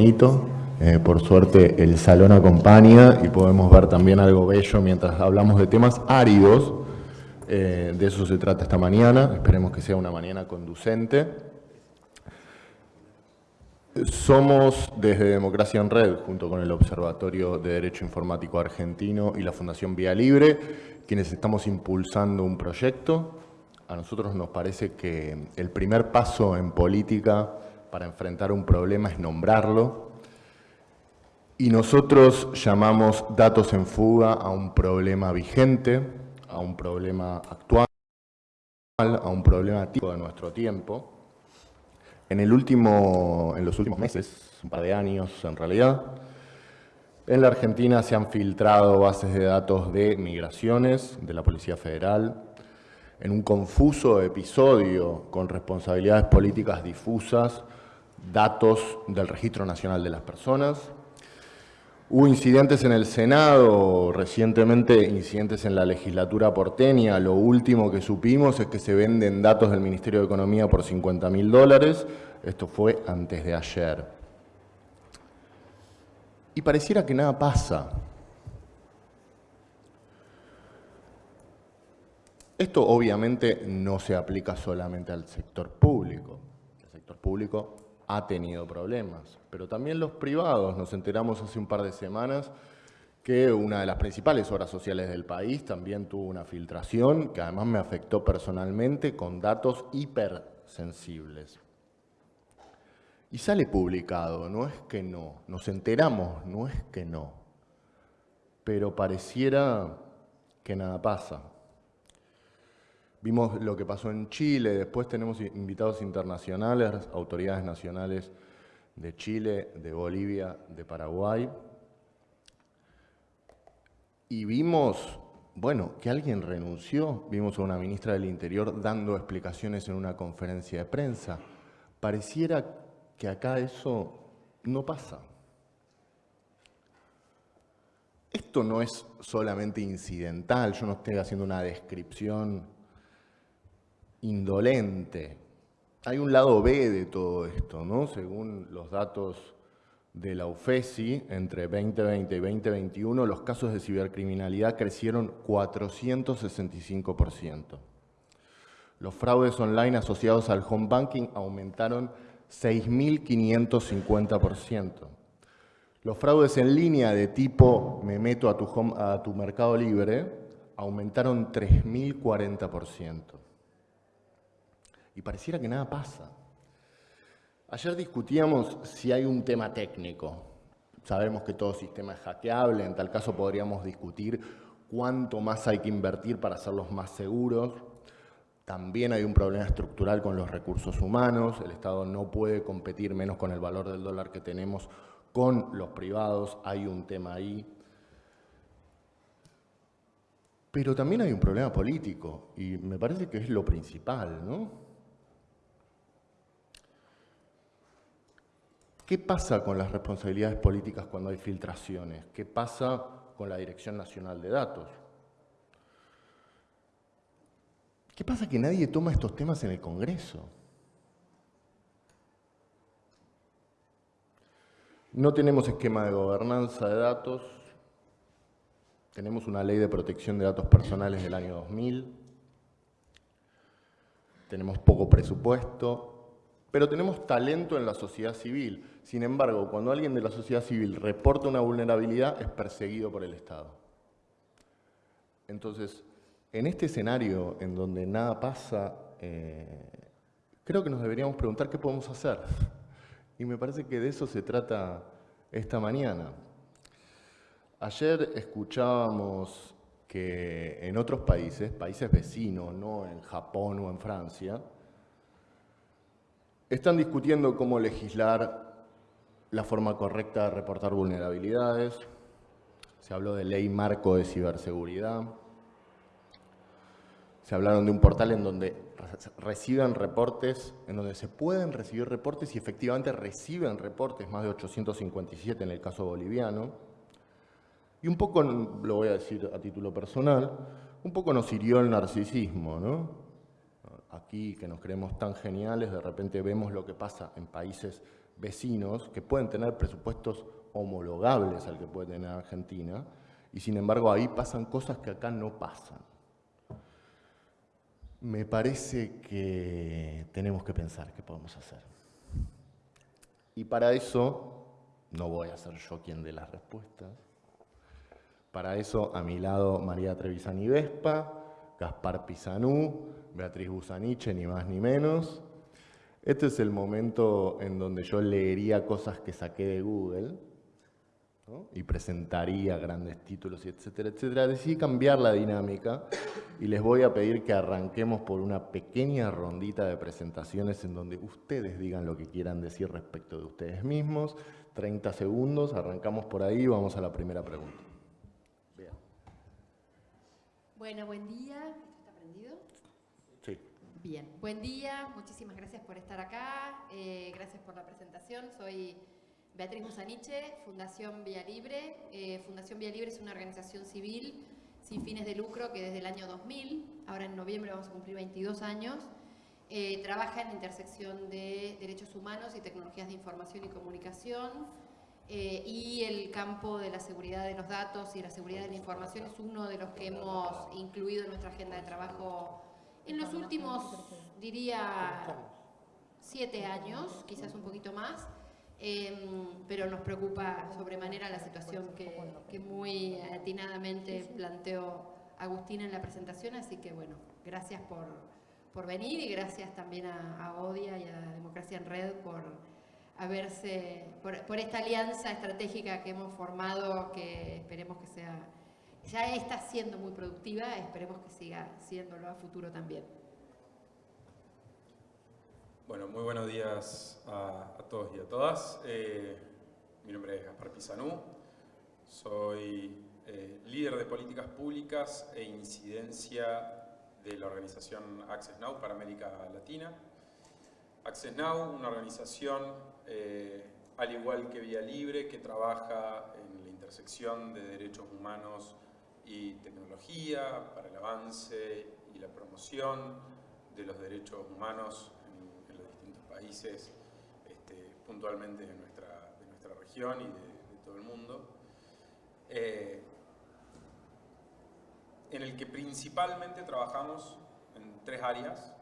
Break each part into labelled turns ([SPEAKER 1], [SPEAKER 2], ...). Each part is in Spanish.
[SPEAKER 1] Eh, por suerte el salón acompaña y podemos ver también algo bello mientras hablamos de temas áridos. Eh, de eso se trata esta mañana. Esperemos que sea una mañana conducente. Somos desde Democracia en Red, junto con el Observatorio de Derecho Informático Argentino y la Fundación Vía Libre, quienes estamos impulsando un proyecto. A nosotros nos parece que el primer paso en política para enfrentar un problema es nombrarlo. Y nosotros llamamos datos en fuga a un problema vigente, a un problema actual, a un problema tipo de nuestro tiempo. En los últimos meses, un par de años en realidad, en la Argentina se han filtrado bases de datos de migraciones de la Policía Federal, en un confuso episodio con responsabilidades políticas difusas, datos del Registro Nacional de las Personas. Hubo incidentes en el Senado, recientemente incidentes en la legislatura porteña. Lo último que supimos es que se venden datos del Ministerio de Economía por 50 mil dólares. Esto fue antes de ayer. Y pareciera que nada pasa. Esto obviamente no se aplica solamente al sector público. El sector público ha tenido problemas, pero también los privados. Nos enteramos hace un par de semanas que una de las principales obras sociales del país también tuvo una filtración que además me afectó personalmente con datos hipersensibles. Y sale publicado, no es que no, nos enteramos, no es que no, pero pareciera que nada pasa. Vimos lo que pasó en Chile, después tenemos invitados internacionales, autoridades nacionales de Chile, de Bolivia, de Paraguay. Y vimos, bueno, que alguien renunció. Vimos a una ministra del Interior dando explicaciones en una conferencia de prensa. Pareciera que acá eso no pasa. Esto no es solamente incidental, yo no estoy haciendo una descripción indolente. Hay un lado B de todo esto, ¿no? Según los datos de la UFESI, entre 2020 y 2021, los casos de cibercriminalidad crecieron 465%. Los fraudes online asociados al home banking aumentaron 6.550%. Los fraudes en línea de tipo me meto a tu, mercado libre aumentaron 3.040% y pareciera que nada pasa. Ayer discutíamos si hay un tema técnico. Sabemos que todo sistema es hackeable, en tal caso podríamos discutir cuánto más hay que invertir para hacerlos más seguros. También hay un problema estructural con los recursos humanos. El Estado no puede competir menos con el valor del dólar que tenemos con los privados. Hay un tema ahí. Pero también hay un problema político y me parece que es lo principal, ¿no? ¿Qué pasa con las responsabilidades políticas cuando hay filtraciones? ¿Qué pasa con la Dirección Nacional de Datos? ¿Qué pasa que nadie toma estos temas en el Congreso? No tenemos esquema de gobernanza de datos, tenemos una ley de protección de datos personales del año 2000, tenemos poco presupuesto, pero tenemos talento en la sociedad civil. Sin embargo, cuando alguien de la sociedad civil reporta una vulnerabilidad, es perseguido por el Estado. Entonces, en este escenario en donde nada pasa, eh, creo que nos deberíamos preguntar qué podemos hacer. Y me parece que de eso se trata esta mañana. Ayer escuchábamos que en otros países, países vecinos, no en Japón o en Francia, están discutiendo cómo legislar la forma correcta de reportar vulnerabilidades. Se habló de ley marco de ciberseguridad. Se hablaron de un portal en donde reciben reportes, en donde se pueden recibir reportes y efectivamente reciben reportes, más de 857 en el caso boliviano. Y un poco, lo voy a decir a título personal, un poco nos hirió el narcisismo, ¿no? Aquí que nos creemos tan geniales, de repente vemos lo que pasa en países vecinos que pueden tener presupuestos homologables al que puede tener Argentina, y sin embargo ahí pasan cosas que acá no pasan. Me parece que tenemos que pensar qué podemos hacer. Y para eso, no voy a ser yo quien dé las respuestas, para eso a mi lado María Trevisani Vespa, Gaspar Pizanú, Beatriz Busaniche, ni más ni menos. Este es el momento en donde yo leería cosas que saqué de Google y presentaría grandes títulos etcétera, etcétera. Decidí cambiar la dinámica y les voy a pedir que arranquemos por una pequeña rondita de presentaciones en donde ustedes digan lo que quieran decir respecto de ustedes mismos. 30 segundos, arrancamos por ahí y vamos a la primera pregunta.
[SPEAKER 2] Bueno, buen día. Buen día, muchísimas gracias por estar acá, eh, gracias por la presentación. Soy Beatriz Musaniche, Fundación Vía Libre. Eh, Fundación Vía Libre es una organización civil sin fines de lucro que desde el año 2000, ahora en noviembre vamos a cumplir 22 años, eh, trabaja en la intersección de derechos humanos y tecnologías de información y comunicación, y el campo de la seguridad de los datos y la seguridad de la información es uno de los que hemos incluido en nuestra agenda de trabajo en los últimos, diría, siete años, quizás un poquito más, em, pero nos preocupa sobremanera la situación que, muy atinadamente planteó Agustín en la presentación, así que bueno, gracias por, venir y gracias también a, ODIA y a Democracia en Red por a verse por, esta alianza estratégica que hemos formado, que esperemos que sea, ya está siendo muy productiva, esperemos que siga siéndolo a futuro también.
[SPEAKER 3] Bueno, muy buenos días a, todos y a todas. Eh, mi nombre es Gaspar Pizanú, soy eh, líder de políticas públicas e incidencia de la organización Access Now para América Latina. Access Now, una organización eh, al igual que Vía Libre, que trabaja en la intersección de derechos humanos y tecnología para el avance y la promoción de los derechos humanos en, los distintos países, este, puntualmente de nuestra, de nuestra región y de, todo el mundo. Eh, en el que principalmente trabajamos en tres áreas.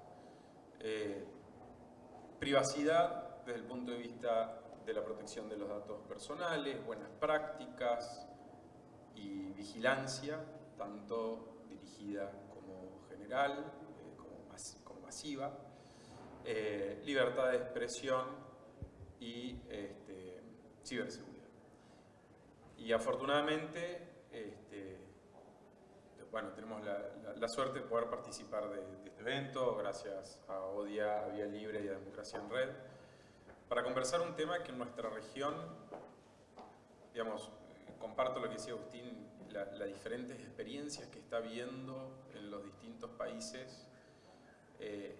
[SPEAKER 3] Eh, privacidad, desde el punto de vista de la protección de los datos personales, buenas prácticas y vigilancia, tanto dirigida como general, eh, como, masiva, eh, libertad de expresión y este, ciberseguridad. Y afortunadamente, este, bueno, tenemos la, suerte de poder participar de, de, este evento, gracias a ODIA, a Vía Libre y a Democracia en Red, para conversar un tema que en nuestra región, digamos, comparto lo que decía Agustín, las diferentes experiencias que está viendo en los distintos países eh,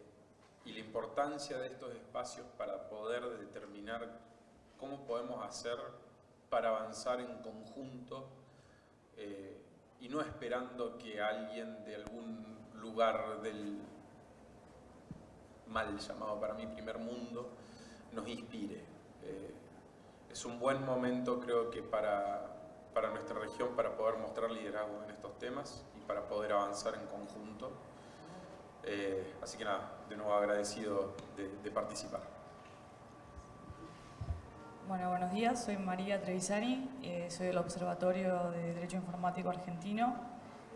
[SPEAKER 3] y la importancia de estos espacios para poder determinar cómo podemos hacer para avanzar en conjunto eh, y no esperando que alguien de algún lugar del mal llamado para mí primer mundo nos inspire. Eh, es un buen momento creo que para, para nuestra región para poder mostrar liderazgo en estos temas y para poder avanzar en conjunto. Eh, así que nada, de nuevo agradecido de, participar.
[SPEAKER 4] Bueno, buenos días, soy María Trevisani, eh, soy del Observatorio de Derecho Informático Argentino.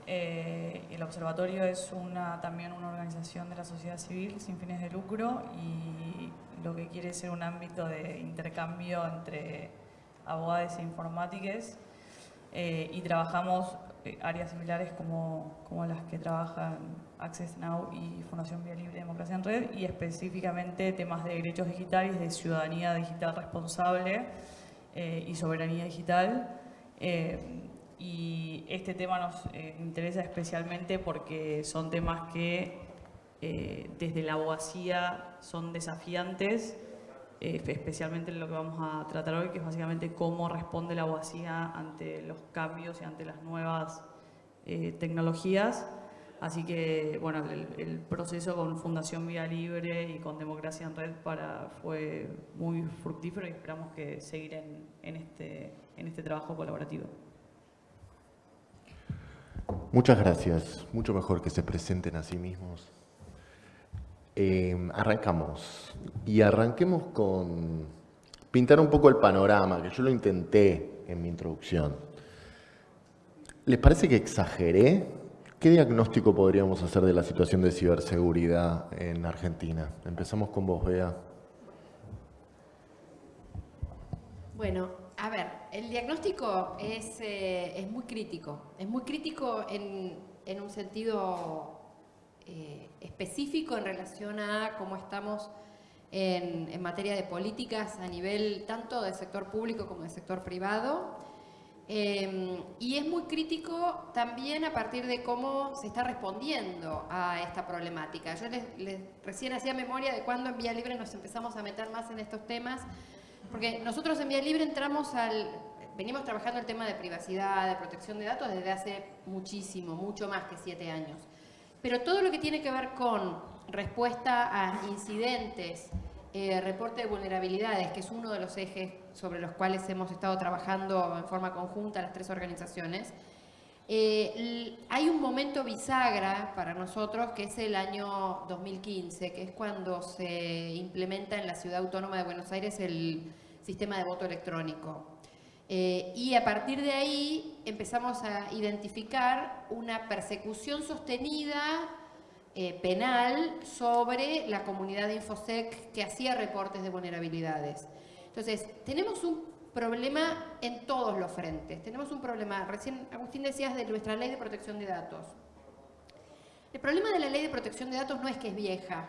[SPEAKER 4] el observatorio es una, también una organización de la sociedad civil sin fines de lucro y lo que quiere ser un ámbito de intercambio entre abogados e informáticos eh, y trabajamos eh, áreas similares como, como, las que trabajan Access Now y Fundación Vía Libre Democracia en Red y específicamente temas de derechos digitales, de ciudadanía digital responsable eh, y soberanía digital. y este tema nos interesa especialmente porque son temas que eh, desde la abogacía son desafiantes, eh, especialmente en lo que vamos a tratar hoy, que es básicamente cómo responde la abogacía ante los cambios y ante las nuevas eh, tecnologías. Así que, bueno, el, proceso con Fundación Vía Libre y con Democracia en Red para, fue muy fructífero y esperamos que seguir en, este, en este trabajo colaborativo.
[SPEAKER 1] Muchas gracias. Mucho mejor que se presenten a sí mismos. Eh, arrancamos. Y arranquemos con pintar un poco el panorama, que yo lo intenté en mi introducción. ¿Les parece que exageré ¿Qué diagnóstico podríamos hacer de la situación de ciberseguridad en Argentina? Empezamos con vos, Bea.
[SPEAKER 2] Bueno, a ver, el diagnóstico es, eh, muy crítico. Es muy crítico en, un sentido eh, específico en relación a cómo estamos en, en materia de políticas a nivel tanto del sector público como del sector privado Em, y es muy crítico también a partir de cómo se está respondiendo a esta problemática. Yo les, recién hacía memoria de cuando en Vía Libre nos empezamos a meter más en estos temas, porque nosotros en Vía Libre entramos al... Venimos trabajando el tema de privacidad, de protección de datos desde hace muchísimo, mucho más que siete años. Pero todo lo que tiene que ver con respuesta a incidentes, eh, reporte de vulnerabilidades, que es uno de los ejes sobre los cuales hemos estado trabajando en forma conjunta las tres organizaciones, eh, hay un momento bisagra para nosotros que es el año 2015, que es cuando se implementa en la Ciudad Autónoma de Buenos Aires el sistema de voto electrónico. Eh, y a partir de ahí empezamos a identificar una persecución sostenida eh, penal sobre la comunidad de Infosec que hacía reportes de vulnerabilidades. Entonces, tenemos un problema en todos los frentes. Tenemos un problema, recién Agustín decías de nuestra ley de protección de datos. El problema de la ley de protección de datos no es que es vieja,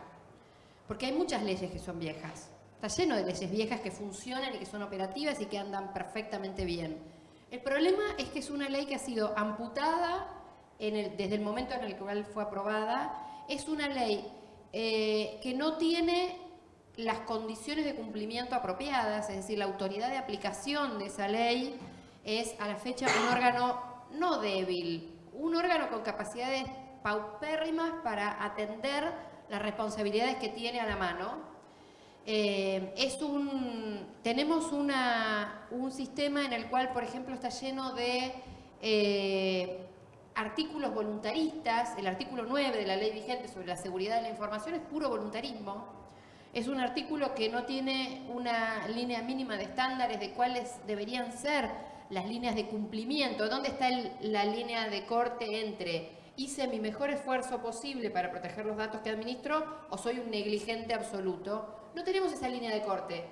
[SPEAKER 2] porque hay muchas leyes que son viejas. Está lleno de leyes viejas que funcionan y que son operativas y que andan perfectamente bien. El problema es que es una ley que ha sido amputada desde el momento en el cual fue aprobada. Es una ley eh, que no tiene las condiciones de cumplimiento apropiadas, es decir, la autoridad de aplicación de esa ley es a la fecha un órgano no débil, un órgano con capacidades paupérrimas para atender las responsabilidades que tiene a la mano. Eh, tenemos un sistema en el cual, por ejemplo, está lleno de eh, artículos voluntaristas. El artículo 9 de la ley vigente sobre la seguridad de la información es puro voluntarismo. Es un artículo que no tiene una línea mínima de estándares de cuáles deberían ser las líneas de cumplimiento. ¿Dónde está la línea de corte entre hice mi mejor esfuerzo posible para proteger los datos que administro o soy un negligente absoluto? No tenemos esa línea de corte.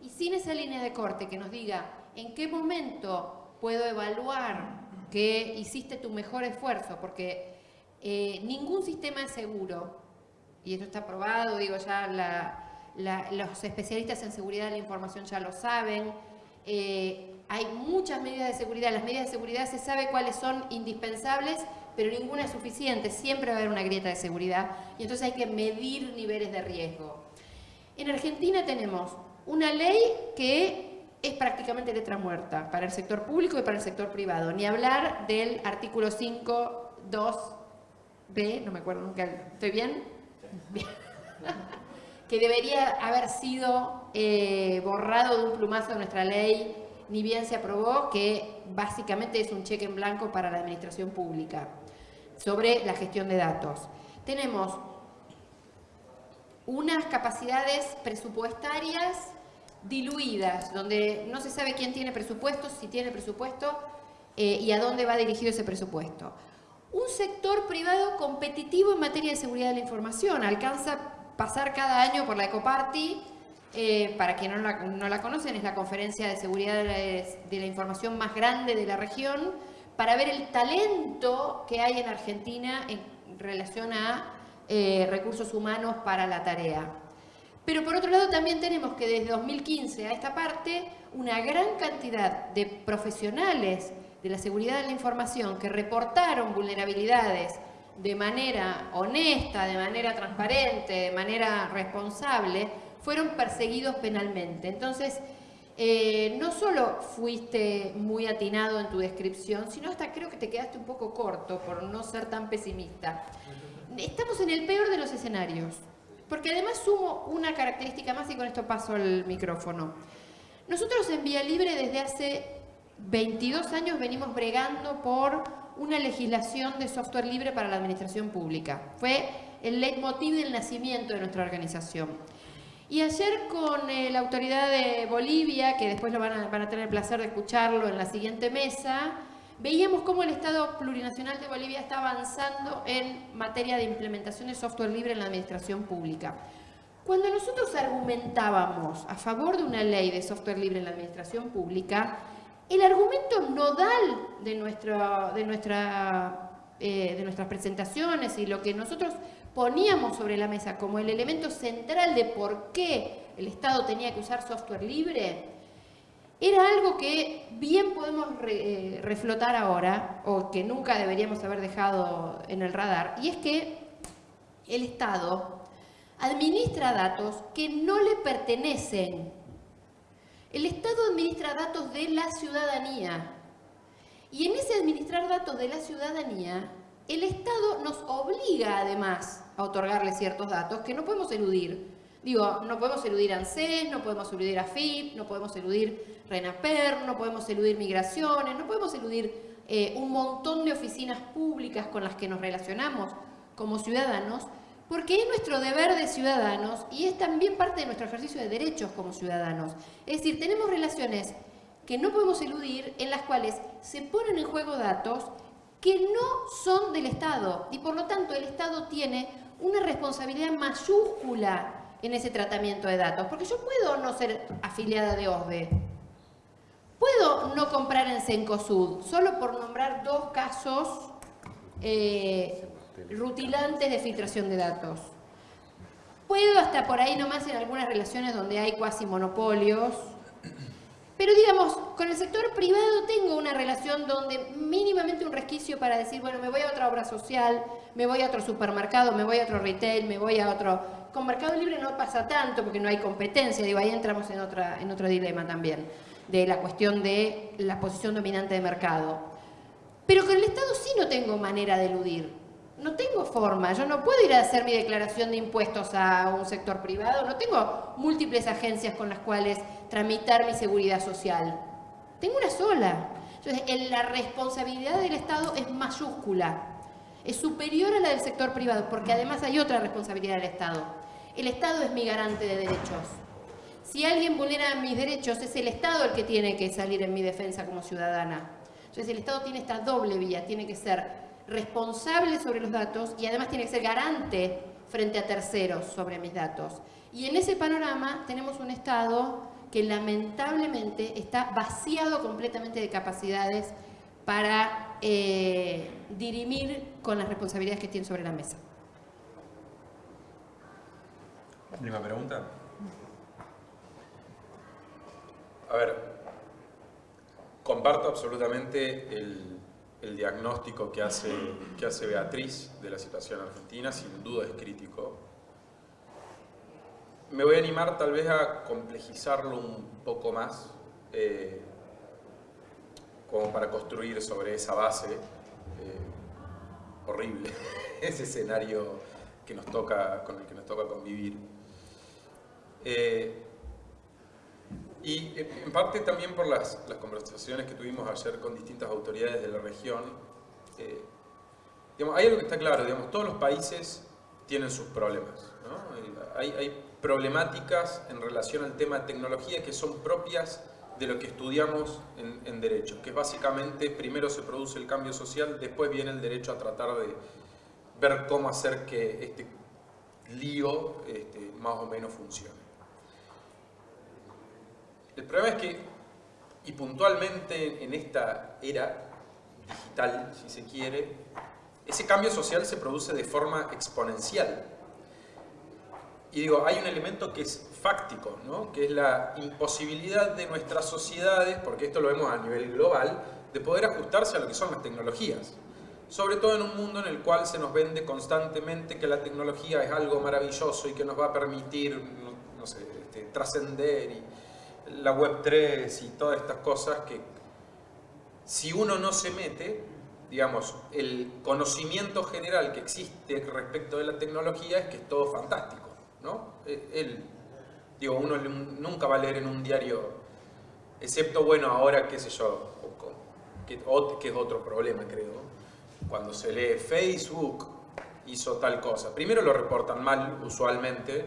[SPEAKER 2] Y sin esa línea de corte que nos diga en qué momento puedo evaluar que hiciste tu mejor esfuerzo, porque eh, ningún sistema es seguro, y esto está probado, digo, ya los especialistas en seguridad de la información ya lo saben, eh, hay muchas medidas de seguridad, las medidas de seguridad se sabe cuáles son indispensables, pero ninguna es suficiente, siempre va a haber una grieta de seguridad y entonces hay que medir niveles de riesgo. En Argentina tenemos una ley que es prácticamente letra muerta para el sector público y para el sector privado, ni hablar del artículo 5, 2b, no me acuerdo nunca, ¿estoy bien? que debería haber sido eh, borrado de un plumazo de nuestra ley, ni bien se aprobó, que básicamente es un cheque en blanco para la administración pública sobre la gestión de datos. Tenemos unas capacidades presupuestarias diluidas, donde no se sabe quién tiene presupuesto, si tiene presupuesto eh, y a dónde va dirigido ese presupuesto un sector privado competitivo en materia de seguridad de la información. Alcanza a pasar cada año por la Ecoparty, eh, para quien no la, no la, conocen, es la conferencia de seguridad de la, información más grande de la región, para ver el talento que hay en Argentina en relación a eh, recursos humanos para la tarea. Pero por otro lado también tenemos que desde 2015 a esta parte una gran cantidad de profesionales de la seguridad de la información que reportaron vulnerabilidades de manera honesta, de manera transparente, de manera responsable, fueron perseguidos penalmente. Entonces, eh, no solo fuiste muy atinado en tu descripción, sino hasta creo que te quedaste un poco corto por no ser tan pesimista. Estamos en el peor de los escenarios, porque además sumo una característica más y con esto paso al micrófono. Nosotros en Vía Libre desde hace 22 años venimos bregando por una legislación de software libre para la administración pública. Fue el leitmotiv del nacimiento de nuestra organización. Y ayer con eh, la autoridad de Bolivia, que después lo van a tener el placer de escucharlo en la siguiente mesa, veíamos cómo el Estado plurinacional de Bolivia está avanzando en materia de implementación de software libre en la administración pública. Cuando nosotros argumentábamos a favor de una ley de software libre en la administración pública, el argumento nodal de, eh, nuestras presentaciones y lo que nosotros poníamos sobre la mesa como el elemento central de por qué el Estado tenía que usar software libre, era algo que bien podemos eh, reflotar ahora, o que nunca deberíamos haber dejado en el radar, y es que el Estado administra datos que no le pertenecen. El Estado administra datos de la ciudadanía. Y en ese administrar datos de la ciudadanía, el Estado nos obliga además a otorgarle ciertos datos que no podemos eludir. Digo, no podemos eludir ANSES, no podemos eludir AFIP, no podemos eludir RENAPER, no podemos eludir migraciones, no podemos eludir eh, un montón de oficinas públicas con las que nos relacionamos como ciudadanos, porque es nuestro deber de ciudadanos y es también parte de nuestro ejercicio de derechos como ciudadanos. Es decir, tenemos relaciones que no podemos eludir en las cuales se ponen en juego datos que no son del Estado y por lo tanto el Estado tiene una responsabilidad mayúscula en ese tratamiento de datos. Porque yo puedo no ser afiliada de OSDE, puedo no comprar en Cencosud, solo por nombrar dos casos eh, rutilantes de filtración de datos. Puedo hasta por ahí nomás en algunas relaciones donde hay cuasi monopolios, pero digamos, con el sector privado tengo una relación donde mínimamente un resquicio para decir, bueno, me voy a otra obra social, me voy a otro supermercado, me voy a otro retail, me voy a otro... Con Mercado Libre no pasa tanto porque no hay competencia, digo, ahí entramos en, otra, en otro dilema también, de la cuestión de la posición dominante de mercado. Pero con el Estado sí no tengo manera de eludir no tengo forma, yo no puedo ir a hacer mi declaración de impuestos a un sector privado, no tengo múltiples agencias con las cuales tramitar mi seguridad social. Tengo una sola. Entonces, la responsabilidad del Estado es mayúscula, es superior a la del sector privado, porque además hay otra responsabilidad del Estado. El Estado es mi garante de derechos. Si alguien vulnera mis derechos, es el Estado el que tiene que salir en mi defensa como ciudadana. Entonces, el Estado tiene esta doble vía, tiene que ser responsable sobre los datos y además tiene que ser garante frente a terceros sobre mis datos. Y en ese panorama tenemos un Estado que lamentablemente está vaciado completamente de capacidades para eh, dirimir con las responsabilidades que tiene sobre la mesa.
[SPEAKER 3] Última pregunta. A ver, comparto absolutamente el, el diagnóstico que hace, que hace Beatriz de la situación argentina, sin duda es crítico. Me voy a animar tal vez a complejizarlo un poco más, eh, como para construir sobre esa base eh, horrible, ese escenario que nos toca, con el que nos toca convivir. Eh, y en parte también por las, las, conversaciones que tuvimos ayer con distintas autoridades de la región, eh, hay algo que está claro, digamos, todos los países tienen sus problemas. Hay, problemáticas en relación al tema de tecnología que son propias de lo que estudiamos en, en Derecho, que básicamente primero se produce el cambio social, después viene el derecho a tratar de ver cómo hacer que este lío este, más o menos funcione. El problema es que, y puntualmente en esta era digital, si se quiere, ese cambio social se produce de forma exponencial. Y digo, hay un elemento que es fáctico, ¿no? que es la imposibilidad de nuestras sociedades, porque esto lo vemos a nivel global, de poder ajustarse a lo que son las tecnologías. Sobre todo en un mundo en el cual se nos vende constantemente que la tecnología es algo maravilloso y que nos va a permitir, no, sé, este, trascender y la Web3 y todas estas cosas que si uno no se mete, digamos, el conocimiento general que existe respecto de la tecnología es que es todo fantástico, ¿no? Eh, el, digo, uno nunca va a leer en un diario, excepto, bueno, ahora, qué sé yo, que, es otro problema, creo, cuando se lee Facebook hizo tal cosa. Primero lo reportan mal, usualmente,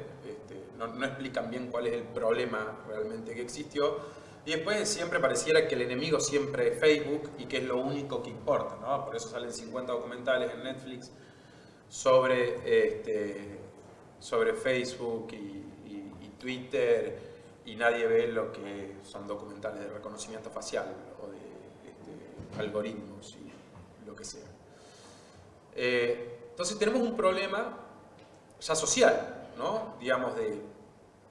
[SPEAKER 3] no, explican bien cuál es el problema realmente que existió, y después siempre pareciera que el enemigo siempre es Facebook y que es lo único que importa, ¿no? Por eso salen 50 documentales en Netflix sobre, este, sobre Facebook y, Twitter y nadie ve lo que son documentales de reconocimiento facial o de este, algoritmos y lo que sea. Eh, entonces tenemos un problema ya social, ¿no? Digamos de,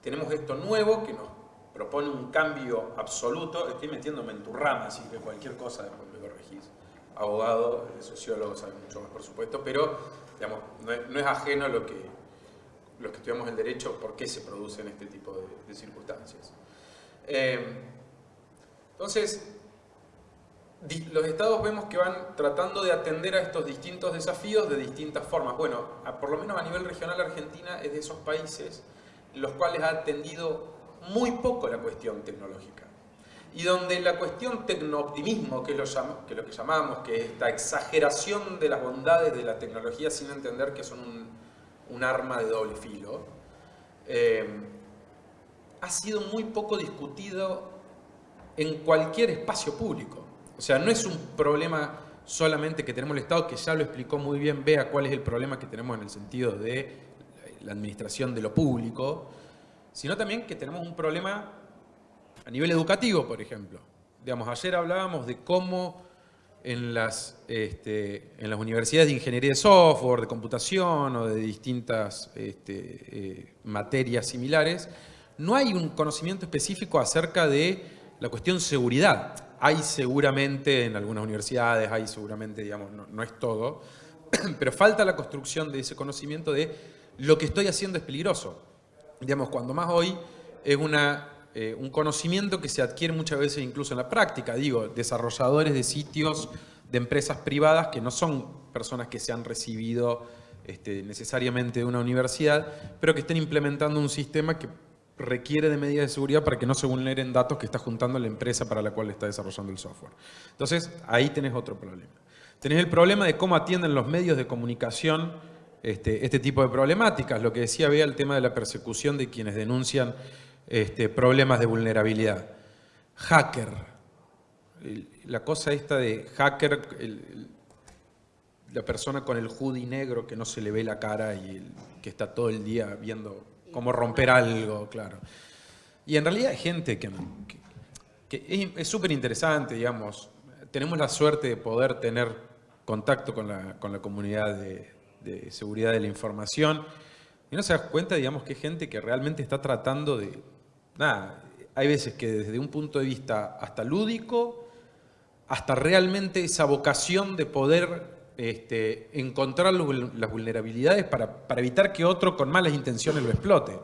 [SPEAKER 3] tenemos esto nuevo que nos propone un cambio absoluto, estoy metiéndome en tu rama, así que cualquier cosa después me corregís. Abogado, sociólogo sabe mucho más por supuesto, pero digamos, no, es, ajeno a lo que los que estudiamos el derecho, por qué se producen este tipo de, circunstancias. Eh, entonces, los estados vemos que van tratando de atender a estos distintos desafíos de distintas formas. Bueno, por lo menos a nivel regional Argentina es de esos países los cuales ha atendido muy poco la cuestión tecnológica. Y donde la cuestión tecnooptimismo, que es lo, que, llamamos, que esta exageración de las bondades de la tecnología sin entender que son un, arma de doble filo, eh, ha sido muy poco discutido en cualquier espacio público. O sea, no es un problema solamente que tenemos el Estado, que ya lo explicó muy bien, vea cuál es el problema que tenemos en el sentido de la administración de lo público, sino también que tenemos un problema a nivel educativo, por ejemplo. Digamos, ayer hablábamos de cómo en las, este, en las universidades de ingeniería de software, de computación o de distintas este, eh, materias similares, no hay un conocimiento específico acerca de la cuestión seguridad. Hay seguramente en algunas universidades, hay seguramente, digamos, no, no es todo, pero falta la construcción de ese conocimiento de lo que estoy haciendo es peligroso digamos, cuando más hoy es una, eh, un conocimiento que se adquiere muchas veces incluso en la práctica, digo, desarrolladores de sitios de empresas privadas que no son personas que se han recibido este, necesariamente de una universidad, pero que estén implementando un sistema que requiere de medidas de seguridad para que no se vulneren datos que está juntando la empresa para la cual está desarrollando el software. Entonces, ahí tenés otro problema. Tenés el problema de cómo atienden los medios de comunicación este, este, tipo de problemáticas. Lo que decía Bea, el tema de la persecución de quienes denuncian este, problemas de vulnerabilidad. Hacker. La cosa esta de hacker, la persona con el hoodie negro que no se le ve la cara y que está todo el día viendo cómo romper algo, claro. Y en realidad hay gente que, es súper interesante, digamos. Tenemos la suerte de poder tener contacto con la, con la comunidad de, de seguridad de la información. Y no se das cuenta, digamos, que gente que realmente está tratando de... Nada, hay veces que desde un punto de vista hasta lúdico, hasta realmente esa vocación de poder este, encontrar las vulnerabilidades para, para evitar que otro con malas intenciones lo explote.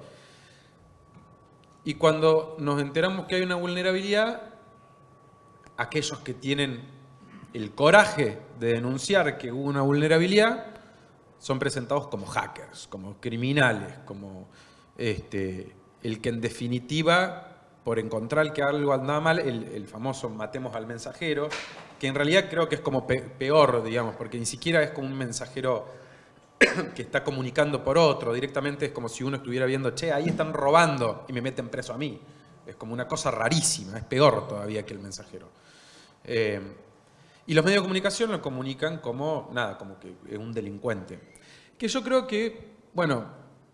[SPEAKER 3] Y cuando nos enteramos que hay una vulnerabilidad, aquellos que tienen el coraje de denunciar que hubo una vulnerabilidad, son presentados como hackers, como criminales, como este, el que en definitiva, por encontrar que algo andaba mal, el, famoso matemos al mensajero, que en realidad creo que es como peor, digamos, porque ni siquiera es como un mensajero que está comunicando por otro, directamente es como si uno estuviera viendo, che, ahí están robando y me meten preso a mí. Es como una cosa rarísima, es peor todavía que el mensajero. Eh, y los medios de comunicación lo comunican como, nada, como que es un delincuente. Que yo creo que, bueno,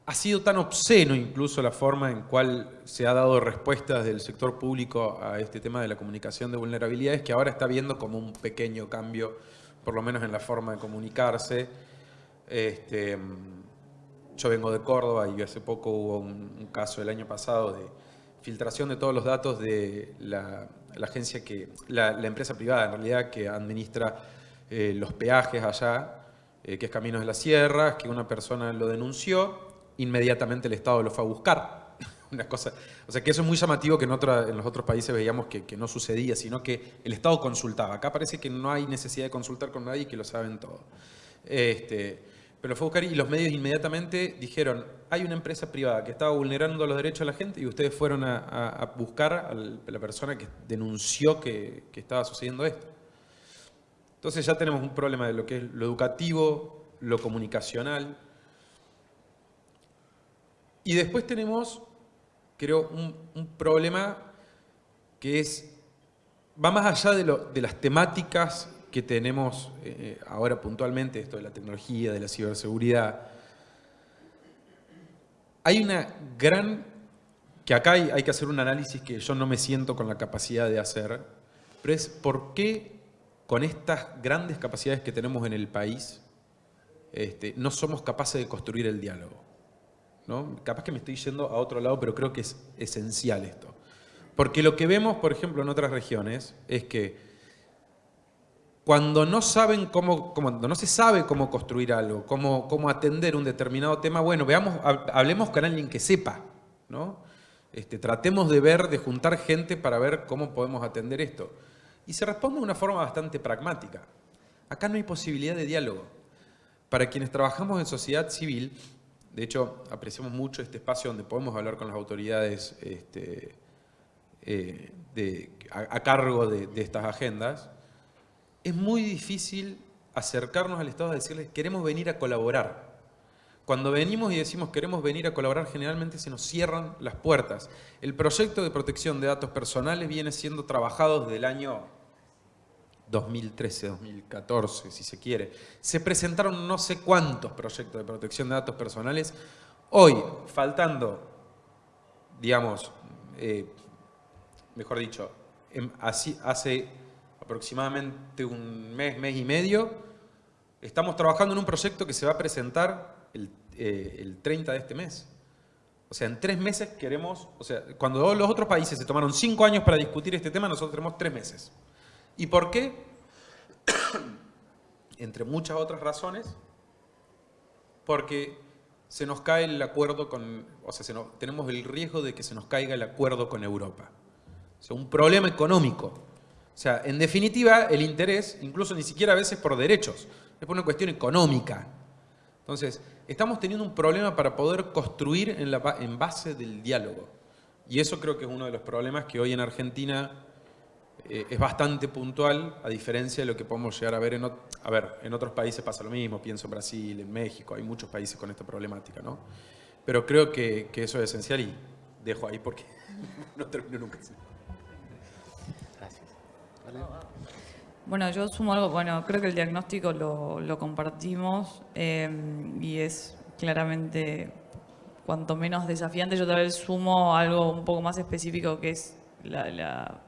[SPEAKER 3] ha sido tan obsceno incluso la forma en cual se ha dado respuestas del sector público a este tema de la comunicación de vulnerabilidades que ahora está viendo como un pequeño cambio, por lo menos en la forma de comunicarse. Este, yo vengo de Córdoba y hace poco hubo un caso el año pasado de filtración de todos los datos de la la agencia que, la, empresa privada en realidad que administra eh, los peajes allá, eh, que es Caminos de la Sierra, que una persona lo denunció, inmediatamente el Estado lo fue a buscar. una cosa, o sea que eso es muy llamativo que en, en los otros países veíamos que, que, no sucedía, sino que el Estado consultaba. Acá parece que no hay necesidad de consultar con nadie y que lo saben todo. Este, pero fue a buscar y los medios inmediatamente dijeron, hay una empresa privada que estaba vulnerando los derechos de la gente y ustedes fueron a, buscar a la persona que denunció que, estaba sucediendo esto. Entonces ya tenemos un problema de lo que es lo educativo, lo comunicacional. Y después tenemos, creo, un, problema que es, va más allá lo, de las temáticas que tenemos eh, ahora puntualmente, esto de la tecnología, de la ciberseguridad. Hay una gran, que acá hay, hay que hacer un análisis que yo no me siento con la capacidad de hacer, pero es por qué con estas grandes capacidades que tenemos en el país, este, no somos capaces de construir el diálogo. ¿no? Capaz que me estoy yendo a otro lado, pero creo que es esencial esto. Porque lo que vemos, por ejemplo, en otras regiones, es que cuando no saben cómo, cuando no se sabe cómo construir algo, cómo, cómo atender un determinado tema, bueno, veamos, hablemos con alguien que sepa, ¿no? Este, tratemos de ver, de juntar gente para ver cómo podemos atender esto. Y se responde de una forma bastante pragmática. Acá no hay posibilidad de diálogo. Para quienes trabajamos en sociedad civil, de hecho, apreciamos mucho este espacio donde podemos hablar con las autoridades este, eh, a, cargo de, estas agendas, es muy difícil acercarnos al Estado a decirles queremos venir a colaborar. Cuando venimos y decimos queremos venir a colaborar, generalmente se nos cierran las puertas. El proyecto de protección de datos personales viene siendo trabajado desde el año 2013, 2014, si se quiere. Se presentaron no sé cuántos proyectos de protección de datos personales. Hoy, faltando, digamos, eh, mejor dicho, así, hace aproximadamente un mes, mes y medio, estamos trabajando en un proyecto que se va a presentar el, 30 eh, de este mes. O sea, en tres meses queremos, o sea, cuando los otros países se tomaron cinco años para discutir este tema, nosotros tenemos tres meses. ¿Y por qué? Entre muchas otras razones, porque se nos cae el acuerdo con, o sea, tenemos el riesgo de que se nos caiga el acuerdo con Europa. O sea, un problema económico. O sea, en definitiva, el interés, incluso ni siquiera a veces por derechos, es por una cuestión económica. Entonces, estamos teniendo un problema para poder construir en, base del diálogo. Y eso creo que es uno de los problemas que hoy en Argentina eh, es bastante puntual, a diferencia de lo que podemos llegar a ver en, a ver, en otros países pasa lo mismo, pienso en Brasil, en México, hay muchos países con esta problemática, ¿no? Pero creo que, que eso es esencial y dejo ahí porque no termino nunca.
[SPEAKER 4] Bueno, yo sumo algo, bueno, creo que el diagnóstico lo, compartimos eh, y es claramente cuanto menos desafiante. Yo tal vez sumo algo un poco más específico que es la,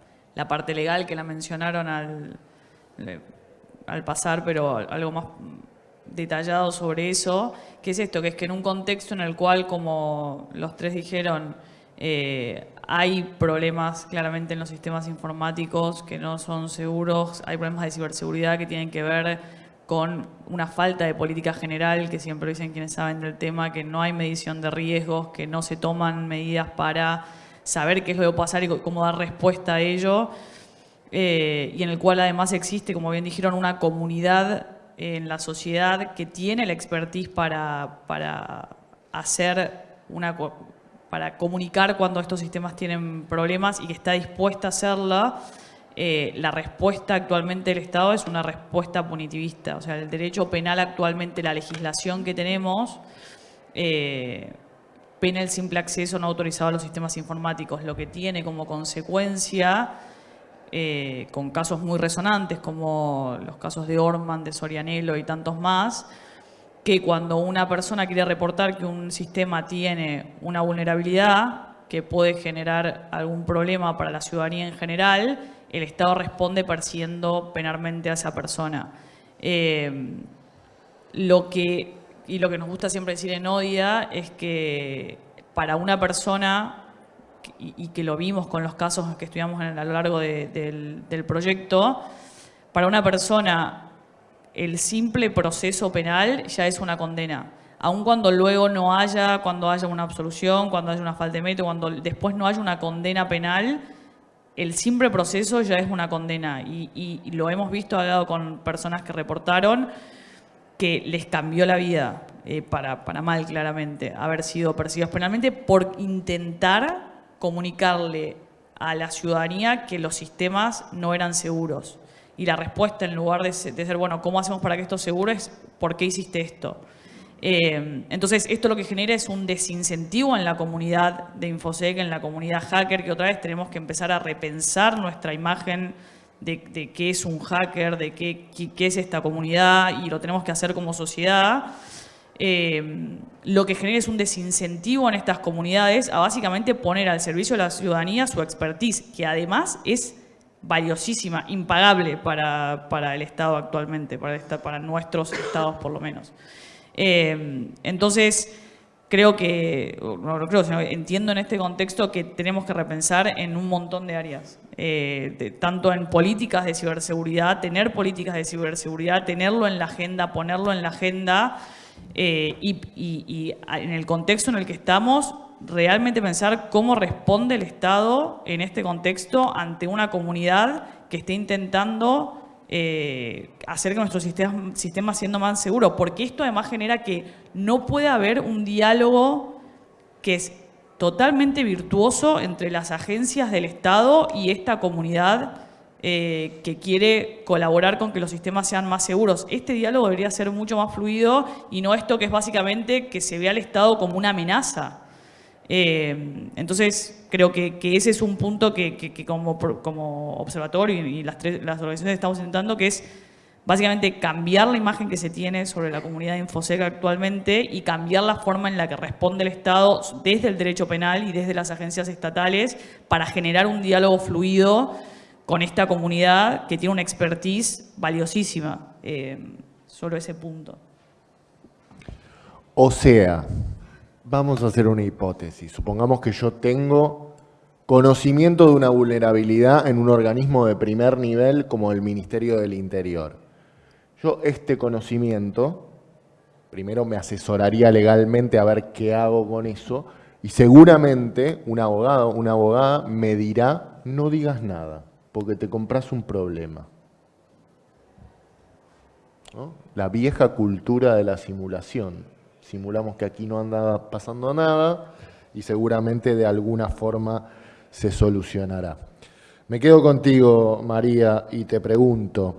[SPEAKER 4] parte legal que la mencionaron al, al pasar, pero algo más detallado sobre eso, que es esto, que es que en un contexto en el cual, como los tres dijeron, eh, hay problemas claramente en los sistemas informáticos que no son seguros, hay problemas de ciberseguridad que tienen que ver con una falta de política general, que siempre dicen quienes saben del tema, que no hay medición de riesgos, que no se toman medidas para saber qué es lo que va a pasar y cómo dar respuesta a ello, eh, y en el cual además existe, como bien dijeron, una comunidad en la sociedad que tiene la expertise para, para hacer una para comunicar cuando estos sistemas tienen problemas y que está dispuesta a hacerla, eh, la respuesta actualmente del Estado es una respuesta punitivista. O sea, el derecho penal actualmente, la legislación que tenemos, eh, pena el simple acceso no autorizado a los sistemas informáticos, lo que tiene como consecuencia, eh, con casos muy resonantes como los casos de Orman, de Sorianelo y tantos más, que cuando una persona quiere reportar que un sistema tiene una vulnerabilidad que puede generar algún problema para la ciudadanía en general, el Estado responde persiguiendo penalmente a esa persona. Eh, lo que, y lo que nos gusta siempre decir en ODIA es que para una persona, y, que lo vimos con los casos que estudiamos a lo largo del, del proyecto, para una persona el simple proceso penal ya es una condena. aun cuando luego no haya, cuando haya una absolución, cuando haya una falta de mérito, cuando después no haya una condena penal, el simple proceso ya es una condena. Y, lo hemos visto, hablado con personas que reportaron que les cambió la vida, eh, para, para mal claramente, haber sido perseguidos penalmente por intentar comunicarle a la ciudadanía que los sistemas no eran seguros. Y la respuesta, en lugar de ser, bueno, ¿cómo hacemos para que esto seguro? es ¿por qué hiciste esto? Eh, entonces, esto lo que genera es un desincentivo en la comunidad de Infosec, en la comunidad hacker, que otra vez tenemos que empezar a repensar nuestra imagen de, qué es un hacker, de qué, qué, es esta comunidad, y lo tenemos que hacer como sociedad. Eh, lo que genera es un desincentivo en estas comunidades a básicamente poner al servicio de la ciudadanía su expertise, que además es valiosísima, impagable para, para el Estado actualmente, para, para nuestros estados por lo menos. Eh, entonces, creo que, no lo creo, sino entiendo en este contexto que tenemos que repensar en un montón de áreas, eh, tanto en políticas de ciberseguridad, tener políticas de ciberseguridad, tenerlo en la agenda, ponerlo en la agenda eh, y en el contexto en el que estamos, realmente pensar cómo responde el Estado en este contexto ante una comunidad que esté intentando eh, hacer que nuestro sistema, sistema siendo más seguro, porque esto además genera que no puede haber un diálogo que es totalmente virtuoso entre las agencias del Estado y esta comunidad eh, que quiere colaborar con que los sistemas sean más seguros. Este diálogo debería ser mucho más fluido y no esto que es básicamente que se vea al Estado como una amenaza. Eh, entonces, creo que, ese es un punto que, como, observatorio y, las, tres, las organizaciones estamos intentando, que es básicamente cambiar la imagen que se tiene sobre la comunidad de Infosec actualmente y cambiar la forma en la que responde el Estado desde el derecho penal y desde las agencias estatales para generar un diálogo fluido con esta comunidad que tiene una expertise valiosísima. Eh, solo ese punto.
[SPEAKER 1] O sea, Vamos a hacer una hipótesis. Supongamos que yo tengo conocimiento de una vulnerabilidad en un organismo de primer nivel como el Ministerio del Interior. Yo este conocimiento, primero me asesoraría legalmente a ver qué hago con eso y seguramente un abogado, una abogada me dirá no digas nada porque te compras un problema. La vieja cultura de la simulación simulamos que aquí no anda pasando nada y seguramente de alguna forma se solucionará. Me quedo contigo, María, y te pregunto,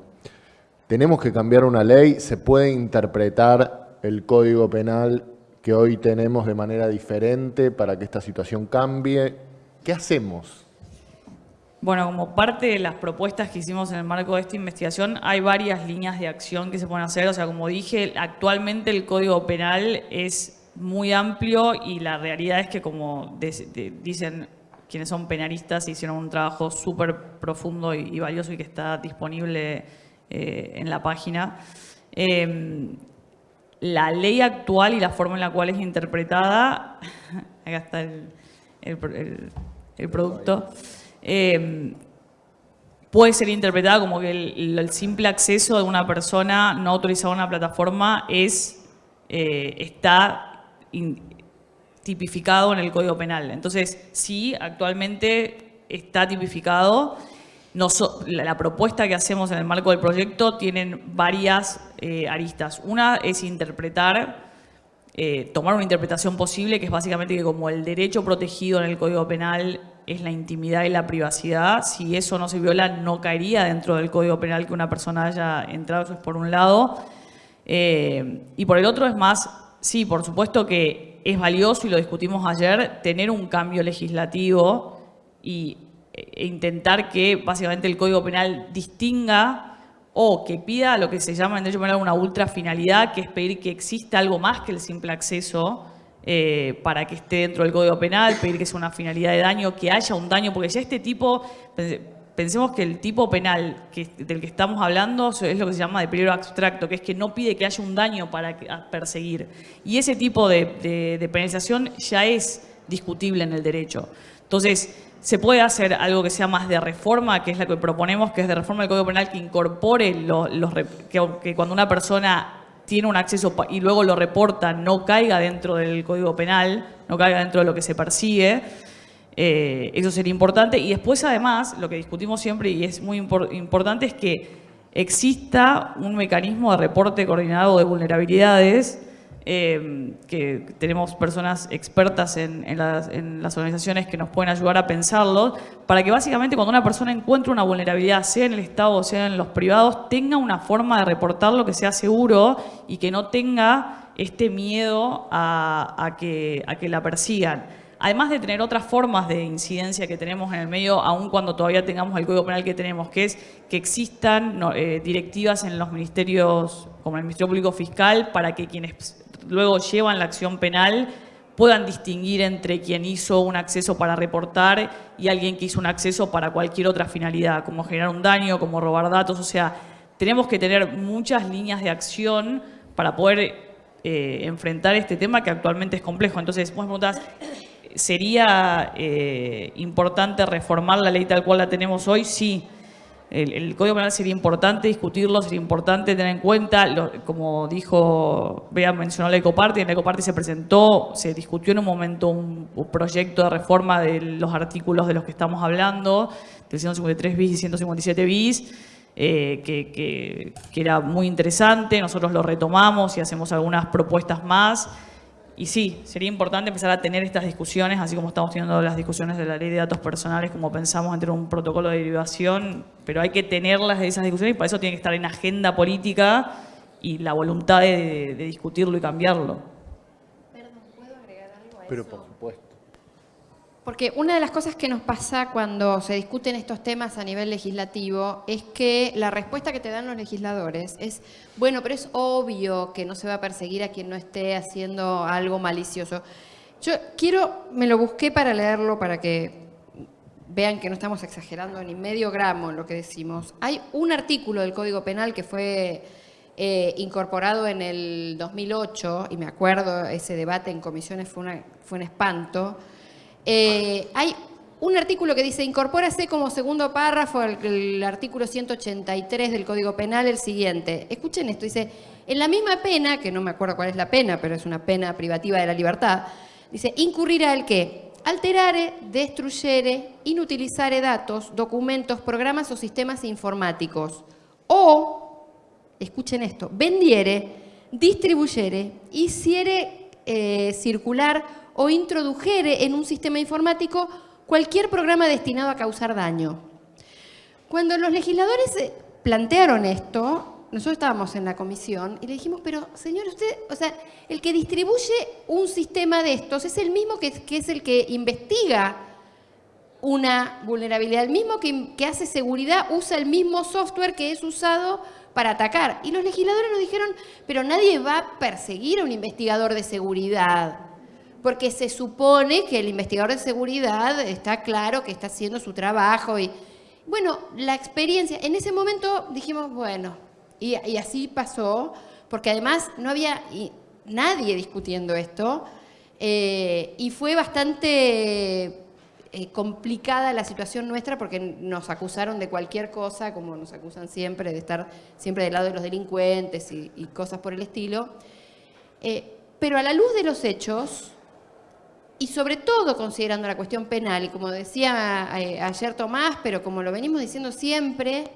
[SPEAKER 1] ¿tenemos que cambiar una ley? ¿Se puede interpretar el Código Penal que hoy tenemos de manera diferente para que esta situación cambie? ¿Qué hacemos?
[SPEAKER 4] Bueno, como parte de las propuestas que hicimos en el marco de esta investigación, hay varias líneas de acción que se pueden hacer. O sea, como dije, actualmente el Código Penal es muy amplio y la realidad es que, como dicen quienes son penalistas, hicieron un trabajo súper profundo y, valioso y que está disponible eh, en la página. Em, la ley actual y la forma en la cual es interpretada, acá está el, el producto, Em, puede ser interpretada como que el, simple acceso de una persona no autorizada a una plataforma es, eh, está tipificado en el Código Penal. Entonces, sí, actualmente está tipificado. la, propuesta que hacemos en el marco del proyecto tienen varias eh, aristas. Una es interpretar eh, tomar una interpretación posible, que es básicamente que como el derecho protegido en el Código Penal es la intimidad y la privacidad. Si eso no se viola, no caería dentro del Código Penal que una persona haya entrado, eso es por un lado. Eh, y por el otro es más, sí, por supuesto que es valioso, y lo discutimos ayer, tener un cambio legislativo y, e intentar que básicamente el Código Penal distinga o que pida lo que se llama en derecho penal una ultrafinalidad, que es pedir que exista algo más que el simple acceso eh, para que esté dentro del Código Penal, pedir que sea una finalidad de daño, que haya un daño, porque ya este tipo, pensemos que el tipo penal del que estamos hablando es lo que se llama de peligro abstracto, que es que no pide que haya un daño para perseguir. Y ese tipo de, penalización ya es discutible en el derecho. Entonces, se puede hacer algo que sea más de reforma, que es la que proponemos, que es de reforma del Código Penal, que incorpore los, que cuando una persona tiene un acceso y luego lo reporta, no caiga dentro del Código Penal, no caiga dentro de lo que se persigue. Eh, eso sería importante. Y después, además, lo que discutimos siempre y es muy importante es que exista un mecanismo de reporte coordinado de vulnerabilidades eh, que tenemos personas expertas en, las, organizaciones que nos pueden ayudar a pensarlo, para que básicamente cuando una persona encuentre una vulnerabilidad, sea en el Estado o sea en los privados, tenga una forma de reportarlo que sea seguro y que no tenga este miedo a, que, la persigan. Además de tener otras formas de incidencia que tenemos en el medio, aun cuando todavía tengamos el Código Penal que tenemos, que es que existan eh, directivas en los ministerios, como el Ministerio Público Fiscal, para que quienes luego llevan la acción penal puedan distinguir entre quien hizo un acceso para reportar y alguien que hizo un acceso para cualquier otra finalidad, como generar un daño, como robar datos. O sea, tenemos que tener muchas líneas de acción para poder eh, enfrentar este tema que actualmente es complejo. Entonces, vos me preguntás, ¿sería eh, importante reformar la ley tal cual la tenemos hoy? Sí. El, Código Penal sería importante discutirlo, sería importante tener en cuenta, como dijo, Bea mencionó la Ecoparte, en la Ecoparte se presentó, se discutió en un momento un, proyecto de reforma de los artículos de los que estamos hablando, del 153 bis y 157 bis, eh, que, que era muy interesante, nosotros lo retomamos y hacemos algunas propuestas más, y sí, sería importante empezar a tener estas discusiones, así como estamos teniendo las discusiones de la ley de datos personales, como pensamos entre un protocolo de derivación, pero hay que tenerlas esas discusiones y para eso tiene que estar en agenda política y la voluntad de, discutirlo y cambiarlo.
[SPEAKER 1] Perdón, ¿puedo agregar algo a Pero por supuesto.
[SPEAKER 2] Porque una de las cosas que nos pasa cuando se discuten estos temas a nivel legislativo es que la respuesta que te dan los legisladores es, bueno, pero es obvio que no se va a perseguir a quien no esté haciendo algo malicioso. Yo quiero, me lo busqué para leerlo, para que vean que no estamos exagerando ni medio gramo en lo que decimos. Hay un artículo del Código Penal que fue eh, incorporado en el 2008, y me acuerdo, ese debate en comisiones fue, fue un espanto, eh, hay un artículo que dice, incorpórase como segundo párrafo el, artículo 183 del Código Penal el siguiente. Escuchen esto, dice, en la misma pena, que no me acuerdo cuál es la pena, pero es una pena privativa de la libertad, dice, incurrirá el que alterare, destruyere, inutilizare datos, documentos, programas o sistemas informáticos. O, escuchen esto, vendiere, distribuyere, hiciere eh, circular o introdujere en un sistema informático cualquier programa destinado a causar daño. Cuando los legisladores eh, plantearon esto, nosotros estábamos en la comisión y le dijimos, pero señor, usted, o sea, el que distribuye un sistema de estos es el mismo que, es el que investiga una vulnerabilidad, el mismo que, que hace seguridad usa el mismo software que es usado para atacar. Y los legisladores nos dijeron, pero nadie va a perseguir a un investigador de seguridad porque se supone que el investigador de seguridad está claro que está haciendo su trabajo. Y bueno, la experiencia, en ese momento dijimos, bueno, y, así pasó, porque además no había nadie discutiendo esto, eh, y fue bastante eh, complicada la situación nuestra porque nos acusaron de cualquier cosa, como nos acusan siempre, de estar siempre del lado de los delincuentes y, cosas por el estilo. Eh, pero a la luz de los hechos, y sobre todo considerando la cuestión penal, y como decía eh, ayer Tomás, pero como lo venimos diciendo siempre,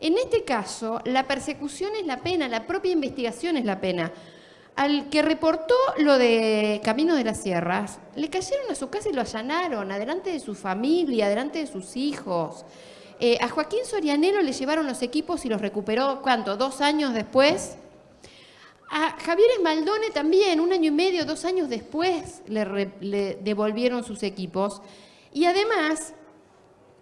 [SPEAKER 2] en este caso la persecución es la pena, la propia investigación es la pena. Al que reportó lo de Camino de las Sierras, le cayeron a su casa y lo allanaron, adelante de su familia, adelante de sus hijos. Eh, a Joaquín Sorianelo le llevaron los equipos y los recuperó, ¿cuánto? ¿Dos años después? A Javier Esmaldone también, un año y medio, dos años después, le, devolvieron sus equipos. Y además